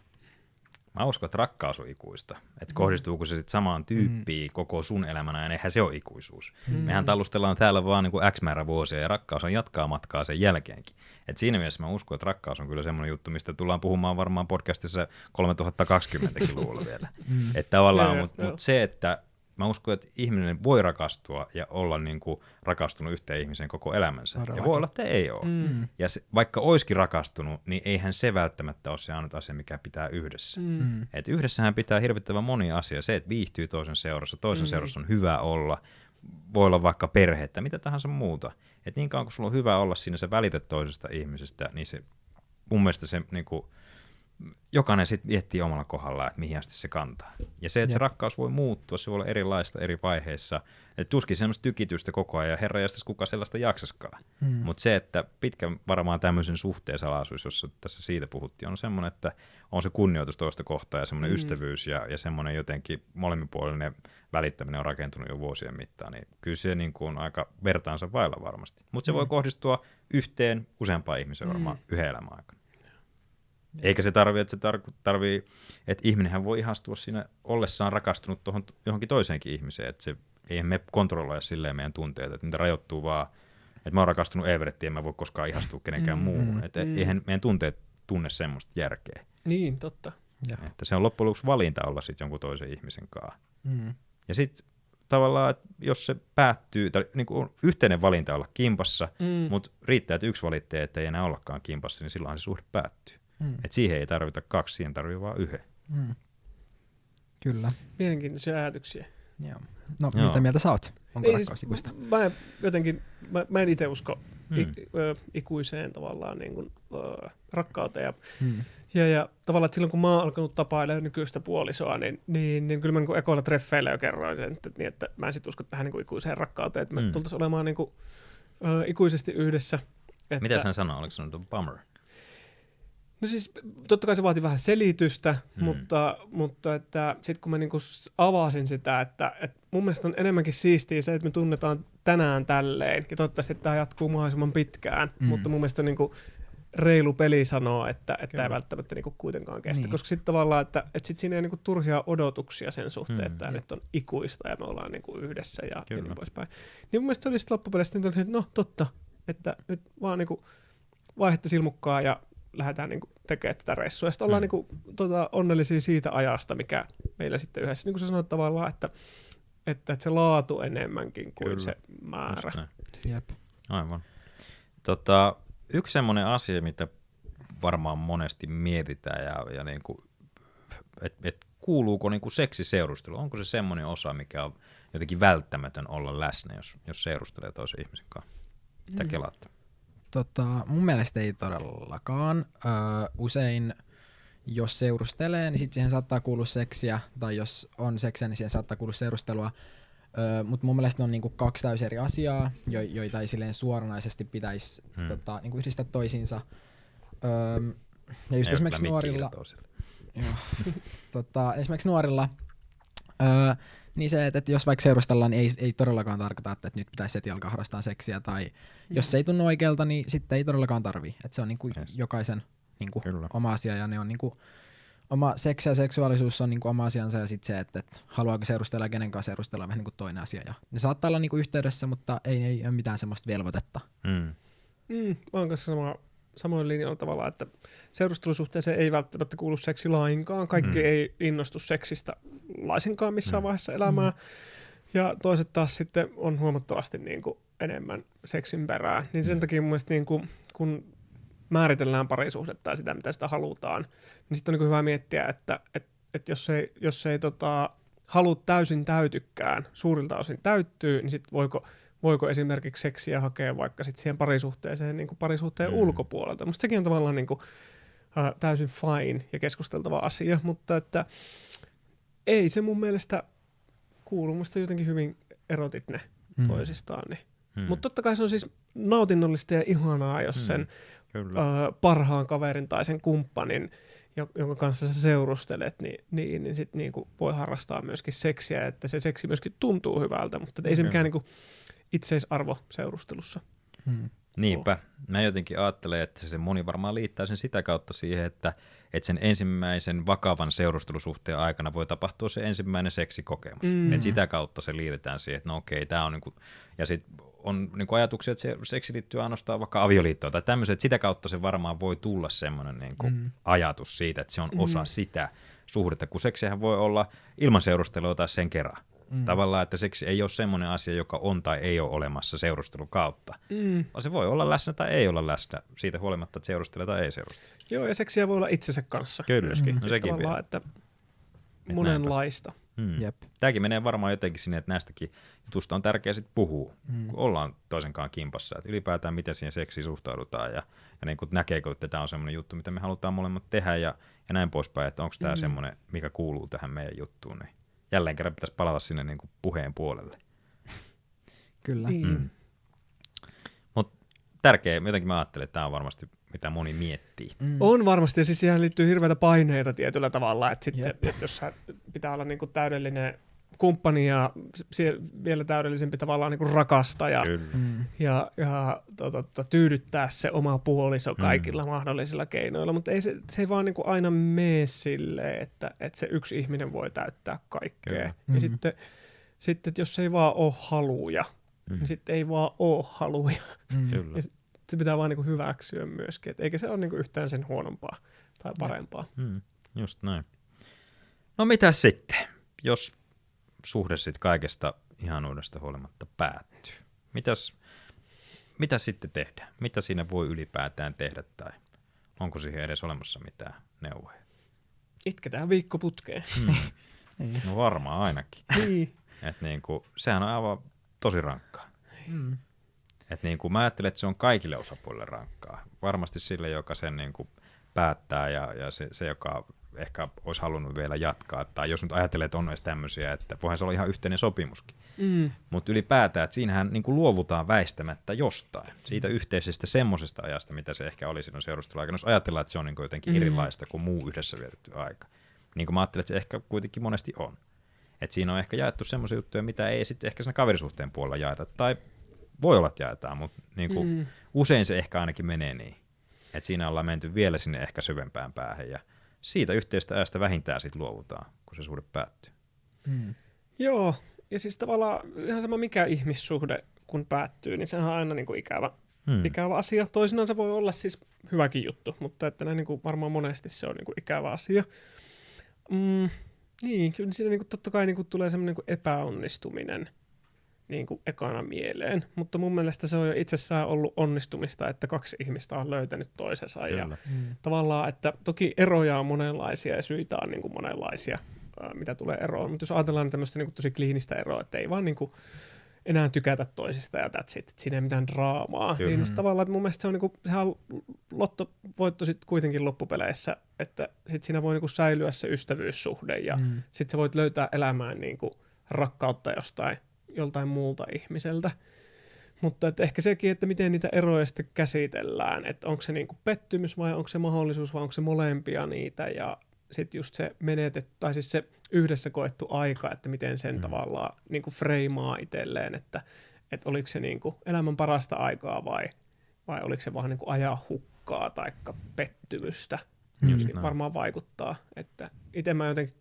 Mä uskon, että rakkaus on ikuista. Mm. Että kohdistuuko se sitten samaan tyyppiin mm. koko sun elämänä, ja eihän se ole ikuisuus. Mm. Mehän tallustellaan täällä vaan niin kuin X määrä vuosia, ja rakkaus on jatkaa matkaa sen jälkeenkin. Et siinä mielessä mä uskon, että rakkaus on kyllä semmoinen juttu, mistä tullaan puhumaan varmaan podcastissa 3020kin luulla vielä. Mm. Että tavallaan, mutta mut se, että mä uskon, että ihminen voi rakastua ja olla niin kuin rakastunut yhteen ihmiseen koko elämänsä. Ja Todellakin. voi olla, että ei ole. Mm. Ja se, vaikka oiskin rakastunut, niin eihän se välttämättä ole se ainut asia, mikä pitää yhdessä. Mm. Mm. Et yhdessähän pitää hirvittävän moni asia. Se, että viihtyy toisen seurassa, toisen Mm. seurassa on hyvä olla, voi olla vaikka perhettä, mitä tahansa muuta. Et niin kauan kun sulla on hyvä olla siinä, sä välitet toisesta ihmisestä, niin se mun mielestä se niin kuin, jokainen sitten miettii omalla kohdallaan, että mihin asti se kantaa. Ja se, että se Jep. rakkaus voi muuttua, se voi olla erilaista eri vaiheissa. Et tuskin semmoista tykitystä koko ajan, ja herra jästäs kuka sellaista jaksaskaan. Mm. Mutta se, että pitkä varmaan tämmöisen suhteen salaisuus, jossa tässä siitä puhuttiin, on semmoinen, että on se kunnioitus toista kohtaa ja semmoinen Mm. mm. ystävyys ja, ja semmoinen jotenkin molemminpuolinen välittäminen on rakentunut jo vuosien mittaan, niin kyllä se niin kuin on aika vertaansa vailla varmasti. Mutta se Mm. voi kohdistua yhteen useampaan ihmiseen Mm. varmaan yhden elämän aikana. Eikä se tarvi, että se tar- tarvii, että ihminenhän voi ihastua siinä ollessaan rakastunut tohon, johonkin toiseenkin ihmiseen, että se eihän me kontrolloida silleen meidän tunteita, että niitä rajoittuu vaan, että mä oon rakastunut Everettiin, en mä voi koskaan ihastua kenenkään Mm, muuhun, mm, että mm. eihän meidän tunteet tunne semmoista järkeä, Niin, totta. Joo. että se on loppujen lopuksi valinta olla sitten jonkun toisen ihmisen kanssa. Mm. Ja sitten tavallaan, että jos se päättyy, tai niin kuin on yhteinen valinta olla kimpassa, Mm. mm. mutta riittää, että yksi valitsee, että ei enää ollakaan kimpassa, niin silloin se suhde päättyy. Mm. Et siihen ei tarvita kaksi, siihen tarvii vaan yhden. Mm. Kyllä. Mielenkiintoisia ajatuksia. Joo. No, Joo. mitä mieltä sä oot? Onko Ei siis, mä en jotenkin, mä, mä en itse usko Mm. ik, ö, ikuiseen tavallaan niin kuin, ö, rakkauteen. Ja Mm. Ja, ja tavallaan, että silloin kun mä oon alkanut tapailemaan nykyistä puolisoa, niin, niin, niin kyllä mä niin ekoilla treffeillä jo kerroin sen, että, niin, että mä en sit usko tähän niin kuin ikuiseen rakkauteen, että me Mm. tultaisiin olemaan niin kuin, ö, ikuisesti yhdessä. Että, Mitä hän sanoo? Oliko se nyt bummer? No siis totta kai se vaati vähän selitystä, Mm. mm. mutta, mutta että sitten kun mä niinku avasin sitä, että, että mun mielestä on enemmänkin siistiä se, että me tunnetaan tänään tälleen, ja toivottavasti että tämä jatkuu mahdollisimman pitkään, Mm. mm. mutta mun mielestä on niinku reilu peli sanoa, että, että Kyllä. ei välttämättä niinku kuitenkaan kestä, Niin. niin. koska sitten tavallaan, että, että sit siinä ei niinku turhia odotuksia sen suhteen, Mm. mm. että tämä nyt on ikuista ja me ollaan niinku yhdessä ja, ja Kyllä. niin poispäin. Niin mun mielestä se oli sitten loppupeleissä, niin että no totta, että nyt vaan niinku vaihetta silmukkaa ja lähdetään niinku tekemään tätä reissua. Ja sitten ollaan Mm. niinku, tota, onnellisia siitä ajasta, mikä meillä sitten yhdessä, niin kuin sä sanoit tavallaan, että, että, että se laatu enemmänkin kuin Kyllä. se määrä. Jep. Aivan. Tota, yksi semmoinen asia, mitä varmaan monesti mietitään, ja, ja niin kuin, et, et kuuluuko niin kuin seksiseurustelu, onko se semmoinen osa, mikä on jotenkin välttämätön olla läsnä, jos, jos seurustelee toisen ihmisen kanssa? Mitä Mm. kelaatte? Tota, mun mielestä ei todellakaan. Öö, usein jos seurustelee, niin sitten siihen saattaa kuulua seksiä, tai jos on seksiä, niin siihen saattaa kuulua seurustelua. Öö, Mutta mun mielestä ne on niinku kaksi täysin eri asiaa, jo, joita ei silleen suoranaisesti pitäisi Hmm. tota, niinku yhdistää toisiinsa. Öö, ja just Ei esimerkiksi nuorilla, tota, esimerkiksi nuorilla, öö, niin se, että, että jos vaikka seurustellaan, niin ei, ei todellakaan tarkoita, että, että nyt pitäisi heti alkaa harrastaa seksiä, tai jos se ei tunnu oikealta, niin sitten ei todellakaan tarvii. Että se on niinku Yes. jokaisen niinku Kyllä. oma asia, ja ne on niinku, oma seksi ja seksuaalisuus on niinku oma asiansa, ja sitten se, että, että haluaako seurustella ja kenen kanssa seurustella on vähän niinku toinen asia. Ja ne saattaa olla niinku yhteydessä, mutta ei, ei ole mitään semmoista velvoitetta. Mm. Mm, mä oon kanssa sama, samoin linjoilla tavalla, että seurustelusuhteeseen ei välttämättä kuulu seksi lainkaan. Kaikki Mm. mm. ei innostu seksistä laisinkaan missään Mm. mm. vaiheessa elämää. Mm. Ja toiset taas sitten on huomattavasti niin kuin enemmän seksin perää. Niin sen takia mun mielestä niin kuin, kun määritellään parisuhdetta ja sitä, mitä sitä halutaan, niin sitten on niin hyvä miettiä, että et, et jos ei, jos ei tota, halut täysin täytykään, suurilta osin täyttyy, niin sitten voiko, voiko esimerkiksi seksiä hakea vaikka sit siihen parisuhteeseen niin kuin parisuhteen Mm. ulkopuolelta. Musta sekin on tavallaan niin kuin, äh, täysin fine ja keskusteltava asia, mutta että ei se mun mielestä kuulu. Musta jotenkin hyvin erotit ne Mm. toisistaan. Niin. Mm. Mutta totta kai se on siis nautinnollista ja ihanaa, jos Mm. sen Kyllä. ö, parhaan kaverin tai sen kumppanin, jo- jonka kanssa sä seurustelet, niin, niin, niin sit niinku voi harrastaa myöskin seksiä, että se seksi myöskin tuntuu hyvältä, mutta ei se Kyllä. mikään niinku itseisarvo seurustelussa. Mm. Niinpä. Mä jotenkin ajattelen, että se moni varmaan liittää sen sitä kautta siihen, että, että sen ensimmäisen vakavan seurustelusuhteen aikana voi tapahtua se ensimmäinen seksikokemus. Mm. Mm. Et sitä kautta se liitetään siihen, että no okei, tämä on niinku, ja sit on niinku ajatuksia, että se seksi liittyy ainoastaan vaikka avioliittoon tai tämmöisen, että sitä kautta se varmaan voi tulla semmoinen niinku mm. Mm. ajatus siitä, että se on osa Mm. sitä suhdetta, kun seksihän voi olla ilman seurustelua tai sen kerran. Mm. Tavallaan, että seksi ei ole semmoinen asia, joka on tai ei ole olemassa seurustelun kautta. Mm. Vaan se voi olla läsnä tai ei olla läsnä, siitä huolimatta, että seurustelee tai ei seurustele. Joo, ja seksiä voi olla itsensä kanssa Kyllä, myöskin. no Siis sekin tavallaan, vielä. että monenlaista. Hmm. Jep. Tämäkin menee varmaan jotenkin sinne, että näistäkin jutusta on tärkeää sitten puhua, Mm. kun ollaan toisenkaan kimpassa. Että ylipäätään miten siihen seksiin suhtaudutaan ja, ja niin kuin näkeekö, että tämä on semmoinen juttu, mitä me halutaan molemmat tehdä ja, ja näin poispäin, että onko tämä Mm. semmoinen, mikä kuuluu tähän meidän juttuun. Niin jälleen kerran pitäisi palata sinne niin kuin puheen puolelle. Kyllä. Niin. Mm. Mutta tärkeä, jotenkin mä ajattelen, että tämä on varmasti mitä moni miettii. Mm. On varmasti, ja siis siihen liittyy hirveitä paineita tietyllä tavalla, että sitten, että jos pitää olla niinku täydellinen kumppani ja vielä täydellisempi tavallaan niinku rakastaja Kyllä. Mm. ja, ja to, to, to, tyydyttää se oma puoliso kaikilla mm. mahdollisilla keinoilla, mutta ei se, se ei vaan niinku aina mene silleen, että, että se yksi ihminen voi täyttää kaikkea. Kyllä. Ja Mhm. sitten, sitten, että jos ei vaan ole haluja, Mm. niin sitten ei vaan ole haluja. Mm. Kyllä. Ja Se pitää vaan niinku hyväksyä myöskin, et eikä se ole niinku yhtään sen huonompaa tai parempaa. Mm, just näin. No mitä sitten, jos suhde sitten kaikesta ihanuudesta huolimatta päättyy? Mitäs, mitä sitten tehdään? Mitä siinä voi ylipäätään tehdä tai onko siihen edes olemassa mitään neuvoja? Itketään viikko putkeen. Mm. Niin. No varmaan ainakin. niin. Et niinku, sehän on aivan tosi rankkaa. Mm. Et niinku, mä ajattelen, että se on kaikille osapuolille rankkaa. Varmasti sille, joka sen niinku päättää ja, ja se, se, joka ehkä olisi halunnut vielä jatkaa. Tai jos nyt ajattelee, että on edes tämmöisiä, että voihan se olla ihan yhteinen sopimuskin. Mm. Mutta ylipäätään, että siinähän niin kuin luovutaan väistämättä jostain. Siitä yhteisestä semmoisesta ajasta, mitä se ehkä oli silloin seurusteluaikana. Jos ajatellaan, että se on niin kuin jotenkin Mm. erilaista kuin muu yhdessä vietetty aika. Niin kuin mä ajattelen, että se ehkä kuitenkin monesti on. Että siinä on ehkä jaettu semmoisia juttuja, mitä ei sitten ehkä siinä kaverisuhteen puolella jaeta. Tai voi olla, että jaetaan, mutta niin kuin Mm. usein se ehkä ainakin menee niin. Että siinä ollaan menty vielä sinne ehkä syvempään päähän ja siitä yhteistä ajasta vähintään sitten luovutaan, kun se suhde päättyy. Mm. Joo, ja siis tavallaan ihan sama mikä ihmissuhde kun päättyy, niin sehän on aina niin kuin ikävä, Hmm. ikävä asia. Toisinaan se voi olla siis hyväkin juttu, mutta että näin niin kuin varmaan monesti se on niin kuin ikävä asia. Mm, niin, kyllä siinä niin kuin totta kai niin kuin tulee semmoinen niin kuin epäonnistuminen niin kuin ekana mieleen, mutta mun mielestä se on jo itsessään ollut onnistumista, että kaksi ihmistä on löytänyt toisensa ja. Mm. tavallaan, että toki eroja on monenlaisia ja syitä on niin kuin monenlaisia, mitä tulee eroon. Mutta jos ajatellaan tämmöistä niin kuin tosi kliinistä eroa, että ei vaan niin kuin enää tykätä toisista ja that's it, että siinä ei mitään draamaa. Kyllä. Niin se tavallaan, että mun mielestä se on, niin kuin, sehän on lottovoitto sitten kuitenkin loppupeleissä, että sit siinä voi niin kuin säilyä se ystävyyssuhde ja mm. Mm. sitten sä voit löytää elämään niin kuin rakkautta jostain, joltain muulta ihmiseltä. Mutta että ehkä sekin, että miten niitä eroja sitten käsitellään, että onko se niinku pettymys vai onko se mahdollisuus vai onko se molempia niitä ja sitten just se menetetty, tai siis se yhdessä koettu aika, että miten sen Mm. mm. tavallaan niinku freimaa itselleen, että, että oliko se niinku elämän parasta aikaa vai, vai oliko se vaan niinku ajaa hukkaa tai pettymystä. Just näin. varmaan vaikuttaa, että itse mä jotenkin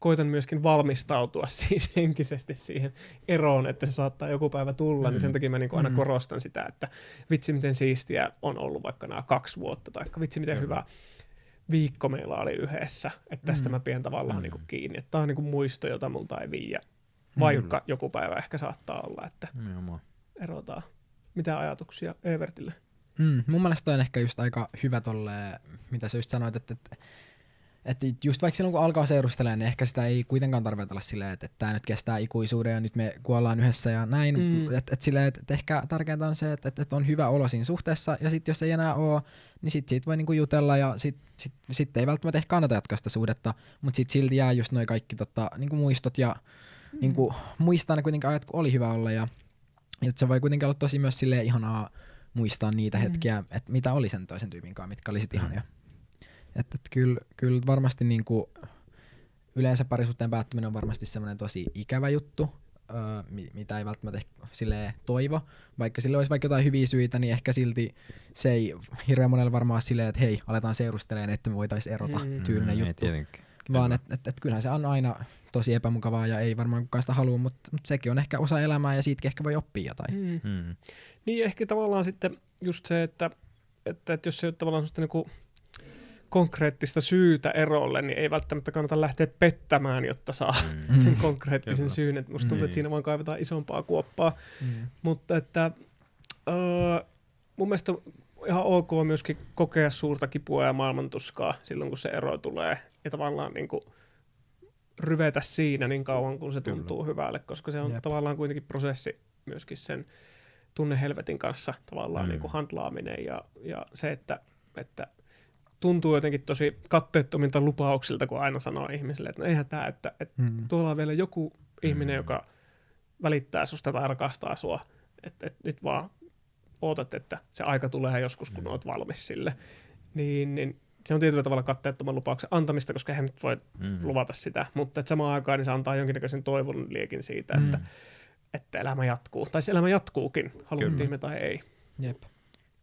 koitan myöskin valmistautua siis henkisesti siihen eroon, että se saattaa joku päivä tulla, mm. niin sen takia mä niin aina Mm. korostan sitä, että vitsi miten siistiä on ollut vaikka nämä kaksi vuotta, tai vitsi miten Kyllä. hyvä viikko meillä oli yhdessä, että tästä Mm. mä pidän tavallaan Mm. niin kuin kiinni, että tämä on niin kuin muisto, jota multa ei viiä, vaikka joku päivä ehkä saattaa olla, että Nimenomaan. erotaan. Mitä ajatuksia Evertille? Mm, mun mielestä on ehkä just aika hyvä tolle, mitä sä just sanoit, että, että, että just vaikka silloin kun alkaa seurustelemaan, niin ehkä sitä ei kuitenkaan tarvitse olla silleen, että, että tämä nyt kestää ikuisuuden ja nyt me kuollaan yhdessä ja näin. Mm. Mm. Että, että, silleen, että, että ehkä tärkeintä on se, että, että, että on hyvä olo siinä suhteessa ja sitten jos ei enää ole, niin sitten siitä voi niinku jutella ja sitten sit, sit ei välttämättä ehkä kannata jatkaa sitä suhdetta, mutta sitten silti jää just noin kaikki tota, niinku muistot ja mm. niinku, muistaa ne kuitenkin ajat, kun oli hyvä olla ja, ja se voi kuitenkin olla tosi myös silleen ihanaa muistaa niitä Mm. mm. hetkiä, että mitä oli sen toisen tyypin kanssa, mitkä oli sit Mm. Että et kyllä, kyllä varmasti niinku, yleensä parisuhteen päättyminen on varmasti semmoinen tosi ikävä juttu, öö, mi- mitä ei välttämättä ehkä silleen toivo. Vaikka sille olisi vaikka jotain hyviä syitä, niin ehkä silti se ei hirveän monelle varmaan silleen, että hei, aletaan seurustelemaan, että me voitaisiin erota Mm. mm. tyylinen Ei juttu. tietenkin. Vaan että et, et kyllähän se on aina tosi epämukavaa ja ei varmaan kukaan sitä halua, mutta mut sekin on ehkä osa elämää ja siitäkin ehkä voi oppia jotain. Mm. Mm. Niin ehkä tavallaan sitten just se, että, että, että jos se ei ole tavallaan sellaista niinku konkreettista syytä erolle, niin ei välttämättä kannata lähteä pettämään, jotta saa Mm. sen konkreettisen Kyllä. syyn. Että musta tuntuu, Niin. että siinä vaan kaivetaan isompaa kuoppaa. Mm. Mutta että öö, mun mielestä on ihan ok myöskin kokea suurta kipua ja maailmantuskaa silloin, kun se ero tulee. Ja tavallaan niin kuin ryvetä siinä niin kauan, kun se Kyllä. tuntuu hyvälle, koska se on Jep. tavallaan kuitenkin prosessi myöskin sen tunnehelvetin kanssa tavallaan mm. niin kuin handlaaminen ja, ja se, että, että tuntuu jotenkin tosi katteettomilta lupauksilta, kun aina sanoo ihmisille, että no eihän tämä, että, että Mm. tuolla on vielä joku ihminen, Mm. joka välittää susta tai rakastaa sua, että et nyt vaan ootat, että se aika tulee joskus, kun Mm. oot valmis sille, niin, niin se on tietyllä tavalla katteettoman lupauksen antamista, koska eihän nyt voi Mm. luvata sitä, mutta et samaan aikaan niin se antaa jonkinnäköisen toivon liekin siitä, Mm. että, että elämä jatkuu, tai se elämä jatkuukin, haluttiin Kyllä. me tai ei. Jep.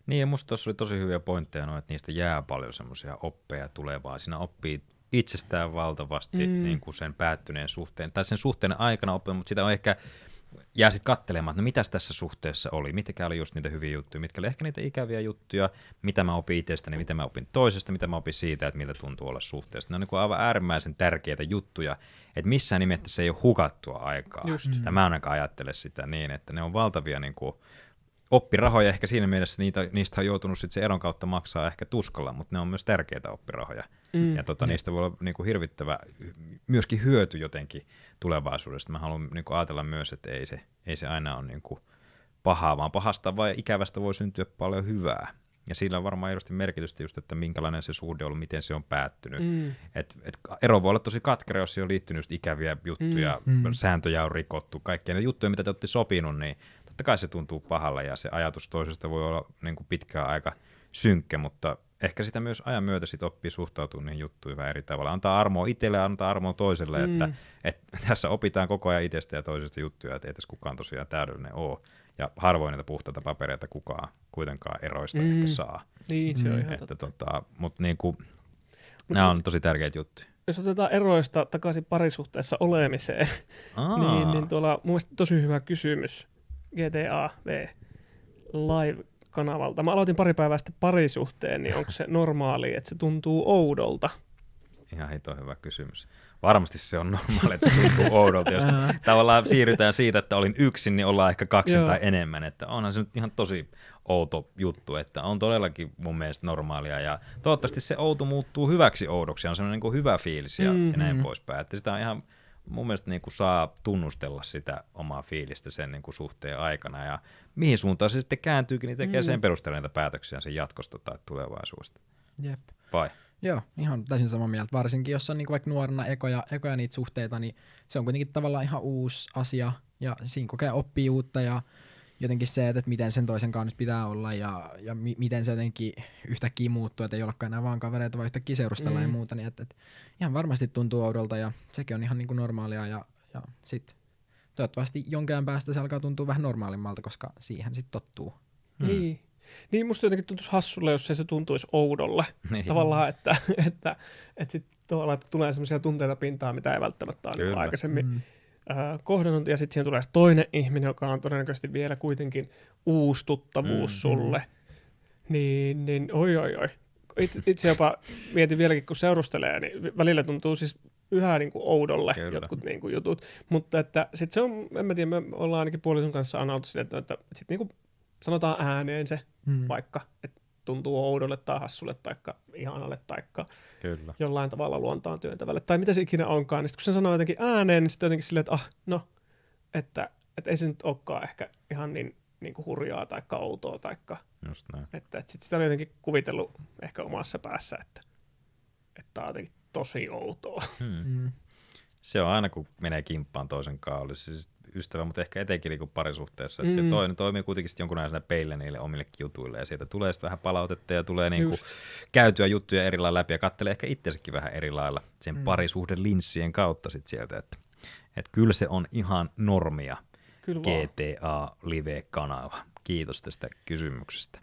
Niin ja musta tuossa oli tosi hyviä pointteja, no, että niistä jää paljon semmoisia oppeja tulevaa. Siinä oppii itsestään valtavasti Mm. mm. niin kuin sen päättyneen suhteen, tai sen suhteen aikana oppii, mutta sitä on ehkä jää sitten katselemaan, että no mitäs tässä suhteessa oli, mitkä oli just niitä hyviä juttuja, mitkä oli ehkä niitä ikäviä juttuja, mitä mä opin itsestäni, mitä mä opin toisesta, mitä mä opin siitä, että miltä tuntuu olla suhteessa. Ne on niin kuin aivan äärimmäisen tärkeitä juttuja, että missään nimessä se ei ole hukattua aikaa. Just. Tai mä ainakaan ajattele sitä niin, että ne on valtavia niin kuin, oppirahoja ehkä siinä mielessä, niitä, niistä on joutunut sit se eron kautta maksaa ehkä tuskalla, mutta ne on myös tärkeitä oppirahoja. Mm. Ja tota, niistä voi olla niinku hirvittävä myöskin hyöty jotenkin tulevaisuudesta. Mä haluan niinku ajatella myös, että ei se, ei se aina ole niinku pahaa, vaan pahasta vai ikävästä voi syntyä paljon hyvää. Ja sillä on varmaan erosti merkitystä just, että minkälainen se suhde on ollut, miten se on päättynyt. Mm. Et, et ero voi olla tosi katkera, jos siihen on liittynyt just ikäviä juttuja, Mm. Mm. sääntöjä on rikottu, kaikkia ne juttuja, mitä te olette sopinut, niin totta kai se tuntuu pahalle ja se ajatus toisesta voi olla niin kuin pitkään aika synkkä, mutta ehkä sitä myös ajan myötä sit oppii suhtautua niihin juttuihin vähän eri tavalla. Antaa armoa itselle ja antaa armoa toiselle, Mm. että, että tässä opitaan koko ajan itsestä ja toisesta juttuja, että ei tässä kukaan tosiaan täydellinen ole. Ja harvoin niitä puhtaita papereita kukaan kuitenkaan eroista Mm. ehkä saa. Niin, se on Mm. ihan Että totta. tota, mutta niin kuin, nämä on tosi tärkeitä juttuja. Jos otetaan eroista takaisin parisuhteessa olemiseen, Aa, niin, niin tuolla mun mielestä tosi hyvä kysymys GTA V Live-kanavalta. Mä aloitin pari päivää sitten parisuhteen, niin onko se normaali, että se tuntuu oudolta? Ihan hito hyvä kysymys. Varmasti se on normaali, että se tuntuu oudolta, jos tavallaan siirrytään siitä, että olin yksin, niin ollaan ehkä kaksi Joo. tai enemmän. Että onhan se nyt ihan tosi outo juttu, että on todellakin mun mielestä normaalia. Ja toivottavasti se outo muuttuu hyväksi oudoksi, on semmoinen niin kuin hyvä fiilis ja, Mm. ja näin poispäin. Että sitä on ihan mun mielestä niin kuin saa tunnustella sitä omaa fiilistä sen niin kuin suhteen aikana. Ja mihin suuntaan se sitten kääntyykin, niin tekee Mm. sen perusteella niitä päätöksiä sen jatkosta tai tulevaisuudesta. Jep. Vai? Joo, ihan täysin samaa mieltä. Varsinkin jos on niinku vaikka nuorena ekoja, ekoja niitä suhteita, niin se on kuitenkin tavallaan ihan uusi asia ja siinä kokee oppii uutta ja jotenkin se, että miten sen toisen kanssa pitää olla ja, ja mi- miten se jotenkin yhtäkkiä muuttuu, että ei olekaan enää vaan kavereita, vaan yhtäkkiä seurustella mm. ja Mm. muuta, niin että, että ihan varmasti tuntuu oudolta ja sekin on ihan niinku normaalia ja, ja sitten toivottavasti jonkin ajan päästä se alkaa tuntua vähän normaalimmalta, koska siihen sitten tottuu. Hmm. Niin. Niin musta jotenkin tuntuisi hassulle, jos se, se tuntuisi oudolle. Niin. Tavallaan, että, että, että sit tavallaan, että tulee sellaisia tunteita pintaan, mitä ei välttämättä ole niin Kyllä. aikaisemmin Mm. Ää, kohdannut. Ja sitten siihen tulee toinen ihminen, joka on todennäköisesti vielä kuitenkin uusi tuttavuus Mm. sulle. Niin, niin oi oi oi. Itse, itse jopa mietin vieläkin, kun seurustelee, niin välillä tuntuu siis yhä niin kuin oudolle Kyllä. jotkut niin kuin jutut. Mutta että sit se on, en mä tiedä, me ollaan ainakin puolison kanssa analtu sitä, että, että sit niin kuin sanotaan ääneen se Mm. vaikka, että tuntuu oudolle tai hassulle tai ihanalle tai Kyllä. jollain tavalla luontaan työntävälle tai mitä se ikinä onkaan, niin sit kun se sanoo jotenkin ääneen, niin sitten jotenkin silleen, että ah, no, että, että ei se nyt olekaan ehkä ihan niin, niin kuin hurjaa tai outoa tai Just näin. että, että sit sitä on jotenkin kuvitellut ehkä omassa päässä, että, että tämä on jotenkin tosi outoa. Hmm. Mm. Se on aina, kun menee kimppaan toisen kanssa, olisi siis ystävä, mutta ehkä etenkin niin parisuhteessa. Että Mm. se toinen toimii kuitenkin sitten jonkunlaisena peille niille omillekin jutuille, ja sieltä tulee sitten vähän palautetta, ja tulee niin kuin käytyä juttuja eri lailla läpi, ja katselee ehkä itsekin vähän eri lailla sen Mm. parisuhden linssien kautta sitten sieltä, että, että kyllä se on ihan normia. Kyllä. GTA Live-kanava. Kiitos tästä kysymyksestä.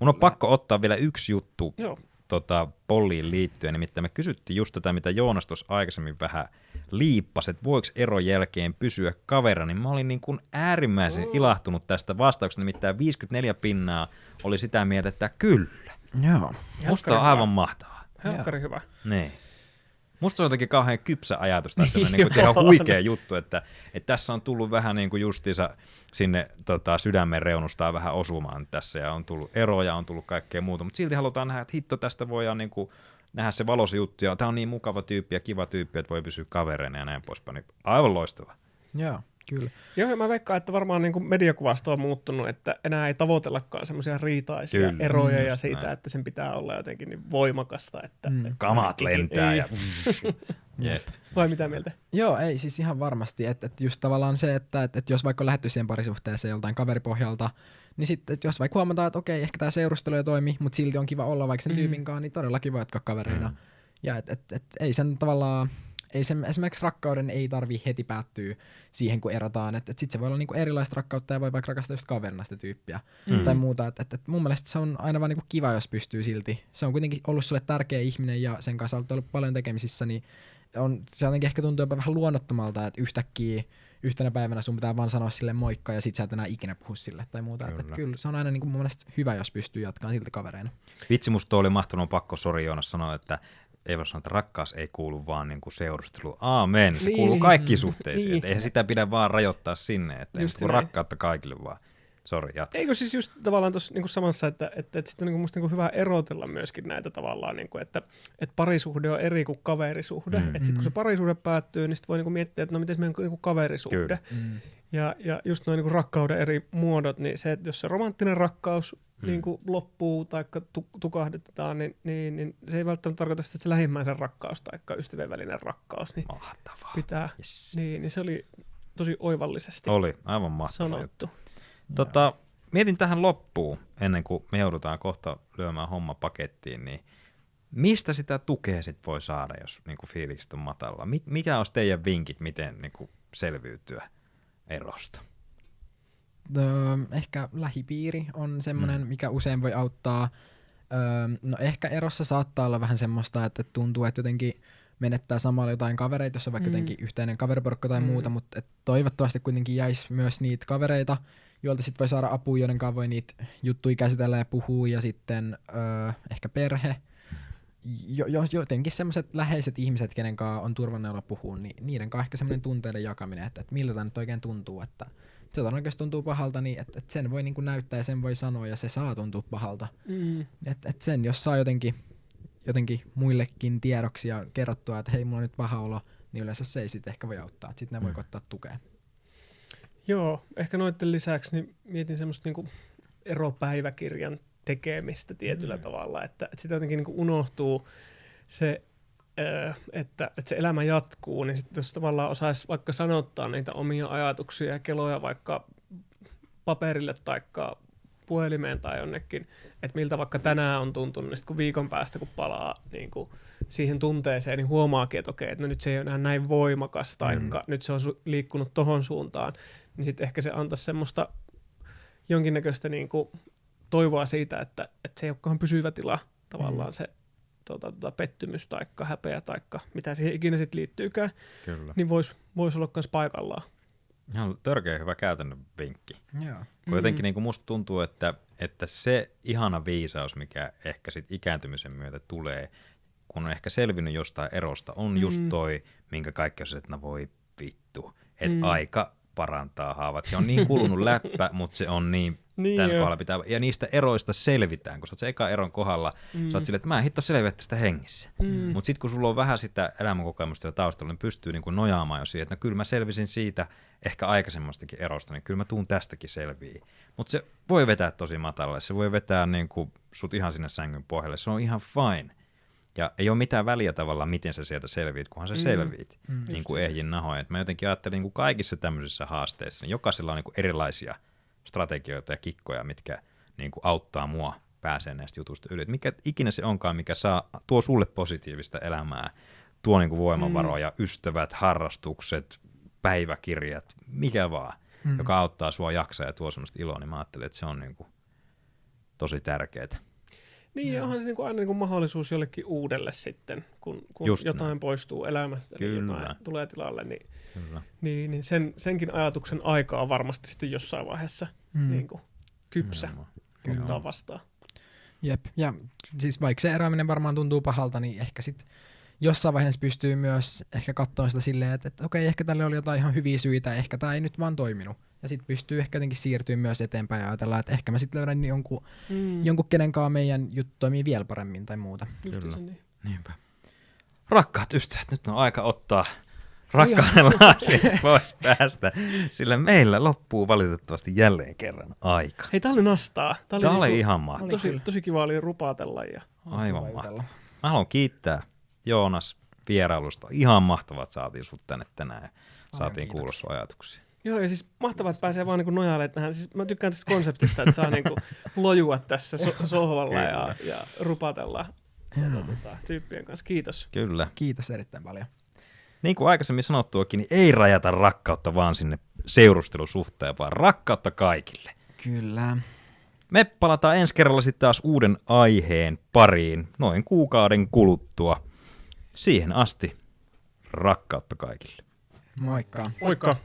Mun on pakko ottaa vielä yksi juttu Joo. Tota, polliin liittyen, nimittäin me kysyttiin just tätä, mitä Joonas tuossa aikaisemmin vähän liippasi, että voiko eron jälkeen pysyä kaverina, niin mä olin niin kuin äärimmäisen Mm. ilahtunut tästä vastauksesta, nimittäin 54 pinnaa oli sitä mieltä, että kyllä. Joo. Musta on aivan mahtavaa. Helkkari hyvä. Niin. Musta se on jotenkin kauhean kypsä ajatus tai semmoinen niin Joo. ihan huikea juttu, että, että tässä on tullut vähän niin kuin justiinsa sinne tota, sydämen reunustaan vähän osumaan tässä ja on tullut eroja, on tullut kaikkea muuta, mutta silti halutaan nähdä, että hitto tästä voidaan niin kuin nähdä se valoisa juttu ja tämä on niin mukava tyyppi ja kiva tyyppi, että voi pysyä kavereina ja näin poispäin. Niin aivan loistava. Joo, kyllä. Joo, ja mä veikkaan, että varmaan niin kuin mediakuvasto on muuttunut, että enää ei tavoitellakaan semmoisia riitaisia Kyllä, eroja mm, ja siitä, näin. että sen pitää olla jotenkin niin voimakasta. Että, Mm. että Kamat lentää ei. ja... Jep. Vai mitä mieltä? Joo, ei siis ihan varmasti. Että et just tavallaan se, että et, et jos vaikka on lähdetty siihen parisuhteeseen joltain kaveripohjalta, niin sitten jos vaikka huomataan, että okei, ehkä tämä seurustelu ei toimi, mutta silti on kiva olla vaikka sen Mm. tyypin kanssa, niin todellakin voi jatkaa kavereina. Mm. Ja et, et, et, ei sen tavallaan, ei sen, esimerkiksi rakkauden ei tarvi heti päättyä siihen, kun erotaan. Että et sitten se voi olla niinku erilaista rakkautta ja voi vaikka rakastaa just kaverina sitä tyyppiä Mm. tai muuta. Et, et, et mun mielestä se on aina vaan niinku kiva, jos pystyy silti. Se on kuitenkin ollut sulle tärkeä ihminen ja sen kanssa olet ollut paljon tekemisissä, niin on, se jotenkin ehkä tuntuu jopa vähän luonnottomalta, että yhtäkkiä yhtenä päivänä sun pitää vaan sanoa sille moikka ja sit sä et enää ikinä puhu sille tai muuta. Kyllä, et, Kyllä. et kyllä se on aina niinku mun mielestä hyvä, jos pystyy jatkamaan silti kavereina. Vitsi, musta oli mahtunut pakko, sori Joonas sanoa, että ei voi sanoa, että rakkaus ei kuulu vaan niin kuin seurustelu. Aamen, se Niin. kuuluu kaikkiin suhteisiin. Niin. Niin. Eihän sitä pidä vaan rajoittaa sinne, että ei Just näin. rakkautta kaikille vaan. Sori, jatka. Eikö siis just tavallaan tuossa niinku samassa, että, että, että sitten on niinku musta niinku hyvä erotella myöskin näitä tavallaan, niinku, että, että parisuhde on eri kuin kaverisuhde. Mm. Että sitten kun se Mm. parisuhde päättyy, niin sitten voi niinku miettiä, että no miten meidän niinku kaverisuhde. Kyllä. Mm. Ja, ja just noin niin rakkauden eri muodot, niin se, että jos se romanttinen rakkaus Mm. niin kuin loppuu tai tukahdetaan, niin, niin, niin, se ei välttämättä tarkoita sitä, että se lähimmäisen rakkaus tai ystävien välinen rakkaus niin Mahtavaa. pitää. Yes. Niin, niin se oli tosi oivallisesti Oli, aivan mahtavaa. juttu. Tota, mietin tähän loppuun, ennen kuin me joudutaan kohta lyömään homma pakettiin, niin mistä sitä tukea sit voi saada, jos niinku fiilikset on matalla? Mit, mitä olisi teidän vinkit, miten niinku selviytyä erosta? Öö, ehkä lähipiiri on semmoinen, Mm. mikä usein voi auttaa. Öö, no ehkä erossa saattaa olla vähän semmoista, että tuntuu, että jotenkin menettää samalla jotain kavereita, jos on vaikka Mm. jotenkin yhteinen kaveriporukka tai Mm. muuta, mutta toivottavasti kuitenkin jäisi myös niitä kavereita, joilta sitten voi saada apua, joiden kanssa voi niitä juttuja käsitellä ja puhua, ja sitten öö, ehkä perhe. Jo, jo, jotenkin semmoiset läheiset ihmiset, kenen kanssa on turvallinen olla puhua, niin niiden kanssa ehkä semmoinen tunteiden jakaminen, että, että miltä tämä nyt oikein tuntuu, että se todennäköisesti tuntuu pahalta, niin että, että sen voi niin kuin näyttää ja sen voi sanoa ja se saa tuntua pahalta. Mm. Että et sen, jos saa jotenkin, jotenkin muillekin tiedoksi ja kerrottua, että hei, mulla on nyt paha olo, niin yleensä se ei sitten ehkä voi auttaa. Sitten ne voi Mm. ottaa tukea. Joo, ehkä noiden lisäksi niin mietin semmoista niinku eropäiväkirjan tekemistä tietyllä mm. tavalla, että, että sitä jotenkin niinku unohtuu se, että, että se elämä jatkuu, niin sitten jos tavallaan osaisi vaikka sanottaa niitä omia ajatuksia ja keloja vaikka paperille tai puhelimeen tai jonnekin, että miltä vaikka tänään on tuntunut, niin sitten kun viikon päästä kun palaa niin kuin siihen tunteeseen, niin huomaakin, että okei, että no nyt se ei ole enää näin voimakas, tai mm. nyt se on liikkunut tohon suuntaan, niin sitten ehkä se antaisi semmoista jonkinnäköistä niin kuin toivoa siitä, että, että se ei olekaan pysyvä tila tavallaan mm. se tota, tota, pettymys tai häpeä tai mitä siihen ikinä sitten liittyykään, Kyllä. niin voisi vois olla myös paikallaan. Ihan törkeä hyvä käytännön vinkki. Joo. Kun jotenkin niin kuin musta tuntuu, että, että se ihana viisaus, mikä ehkä sit ikääntymisen myötä tulee, kun on ehkä selvinnyt jostain erosta, on just Mm. toi, minkä kaikki on se, että no voi vittu, että Mm. aika parantaa haavat. Se on niin kulunut läppä, mutta se on niin, Niin tämän kohdalla pitää, ja niistä eroista selvitään, kun sä oot se eka eron kohdalla, mm. sä oot silleen, että mä en hitto selviä tästä hengissä. Mm. Mutta sitten kun sulla on vähän sitä elämänkokemusta ja taustalla, niin pystyy niinku nojaamaan jo siihen, että no kyllä mä selvisin siitä ehkä aikaisemmastakin erosta, niin kyllä mä tuun tästäkin selviin. Mutta se voi vetää tosi matalalle, se voi vetää niinku sut ihan sinne sängyn pohjalle, se on ihan fine. Ja ei ole mitään väliä tavallaan, miten sä sieltä selviit, kunhan sä Mm. selviit, Mm. niin kuin ehjin nahoin. Et mä jotenkin ajattelen niin kuin kaikissa tämmöisissä haasteissa, niin jokaisella on niin kuin erilaisia strategioita ja kikkoja, mitkä niin kuin auttaa mua pääsee näistä jutuista yli. Et mikä ikinä se onkaan, mikä saa, tuo sulle positiivista elämää, tuo niin kuin voimavaroja, mm. ystävät, harrastukset, päiväkirjat, mikä vaan, mm. Joka auttaa sua jaksaa ja tuo semmoista iloa, niin mä ajattelen, että se on niin kuin tosi tärkeää. Niin, ja onhan se niinku aina niinku mahdollisuus jollekin uudelle sitten, kun, kun Just jotain näin. poistuu elämästä, niin Kyllä. jotain tulee tilalle, niin, Kyllä. niin, niin sen, senkin ajatuksen aika on varmasti sitten jossain vaiheessa mm. Niin kuin kypsä Nimenomaan. ottaa Joo. vastaan. Jep, ja siis vaikka se eroaminen varmaan tuntuu pahalta, niin ehkä sit jossain vaiheessa pystyy myös ehkä katsomaan sitä silleen, että, että okei, ehkä tälle oli jotain ihan hyviä syitä, ehkä tämä ei nyt vaan toiminut. Ja sitten pystyy ehkä jotenkin siirtyä myös eteenpäin ja ajatella, että ehkä mä sitten löydän jonkun, Mm. jonkun kenen kanssa meidän juttu toimii vielä paremmin tai muuta. Kyllä. niin. Niinpä. Rakkaat ystävät, nyt on aika ottaa rakkauden lasi pois päästä, sillä meillä loppuu valitettavasti jälleen kerran aika. Hei, tää oli nastaa. Tää oli, Tämä oli niinku- ihan mahtavaa. tosi, tosi kiva oli rupaatella. Ja... Aivan mahtavaa. Mä haluan kiittää Joonas vierailusta. Ihan mahtavaa, että saatiin sut tänne tänään ja saatiin kuulla sun ajatuksia. Joo, ja siis mahtavaa, että pääsee vaan niinku nojailemaan tähän. Siis mä tykkään tästä konseptista, että saa niinku lojua tässä so- sohvalla ja, ja rupatella tuota, tota, tyyppien kanssa. Kiitos. Kyllä. Kiitos erittäin paljon. Niin kuin aikaisemmin sanottuakin, niin ei rajata rakkautta vaan sinne seurustelusuhteen, vaan rakkautta kaikille. Kyllä. Me palataan ensi kerralla sitten taas uuden aiheen pariin noin kuukauden kuluttua. Siihen asti rakkautta kaikille. Moikka. Moikka!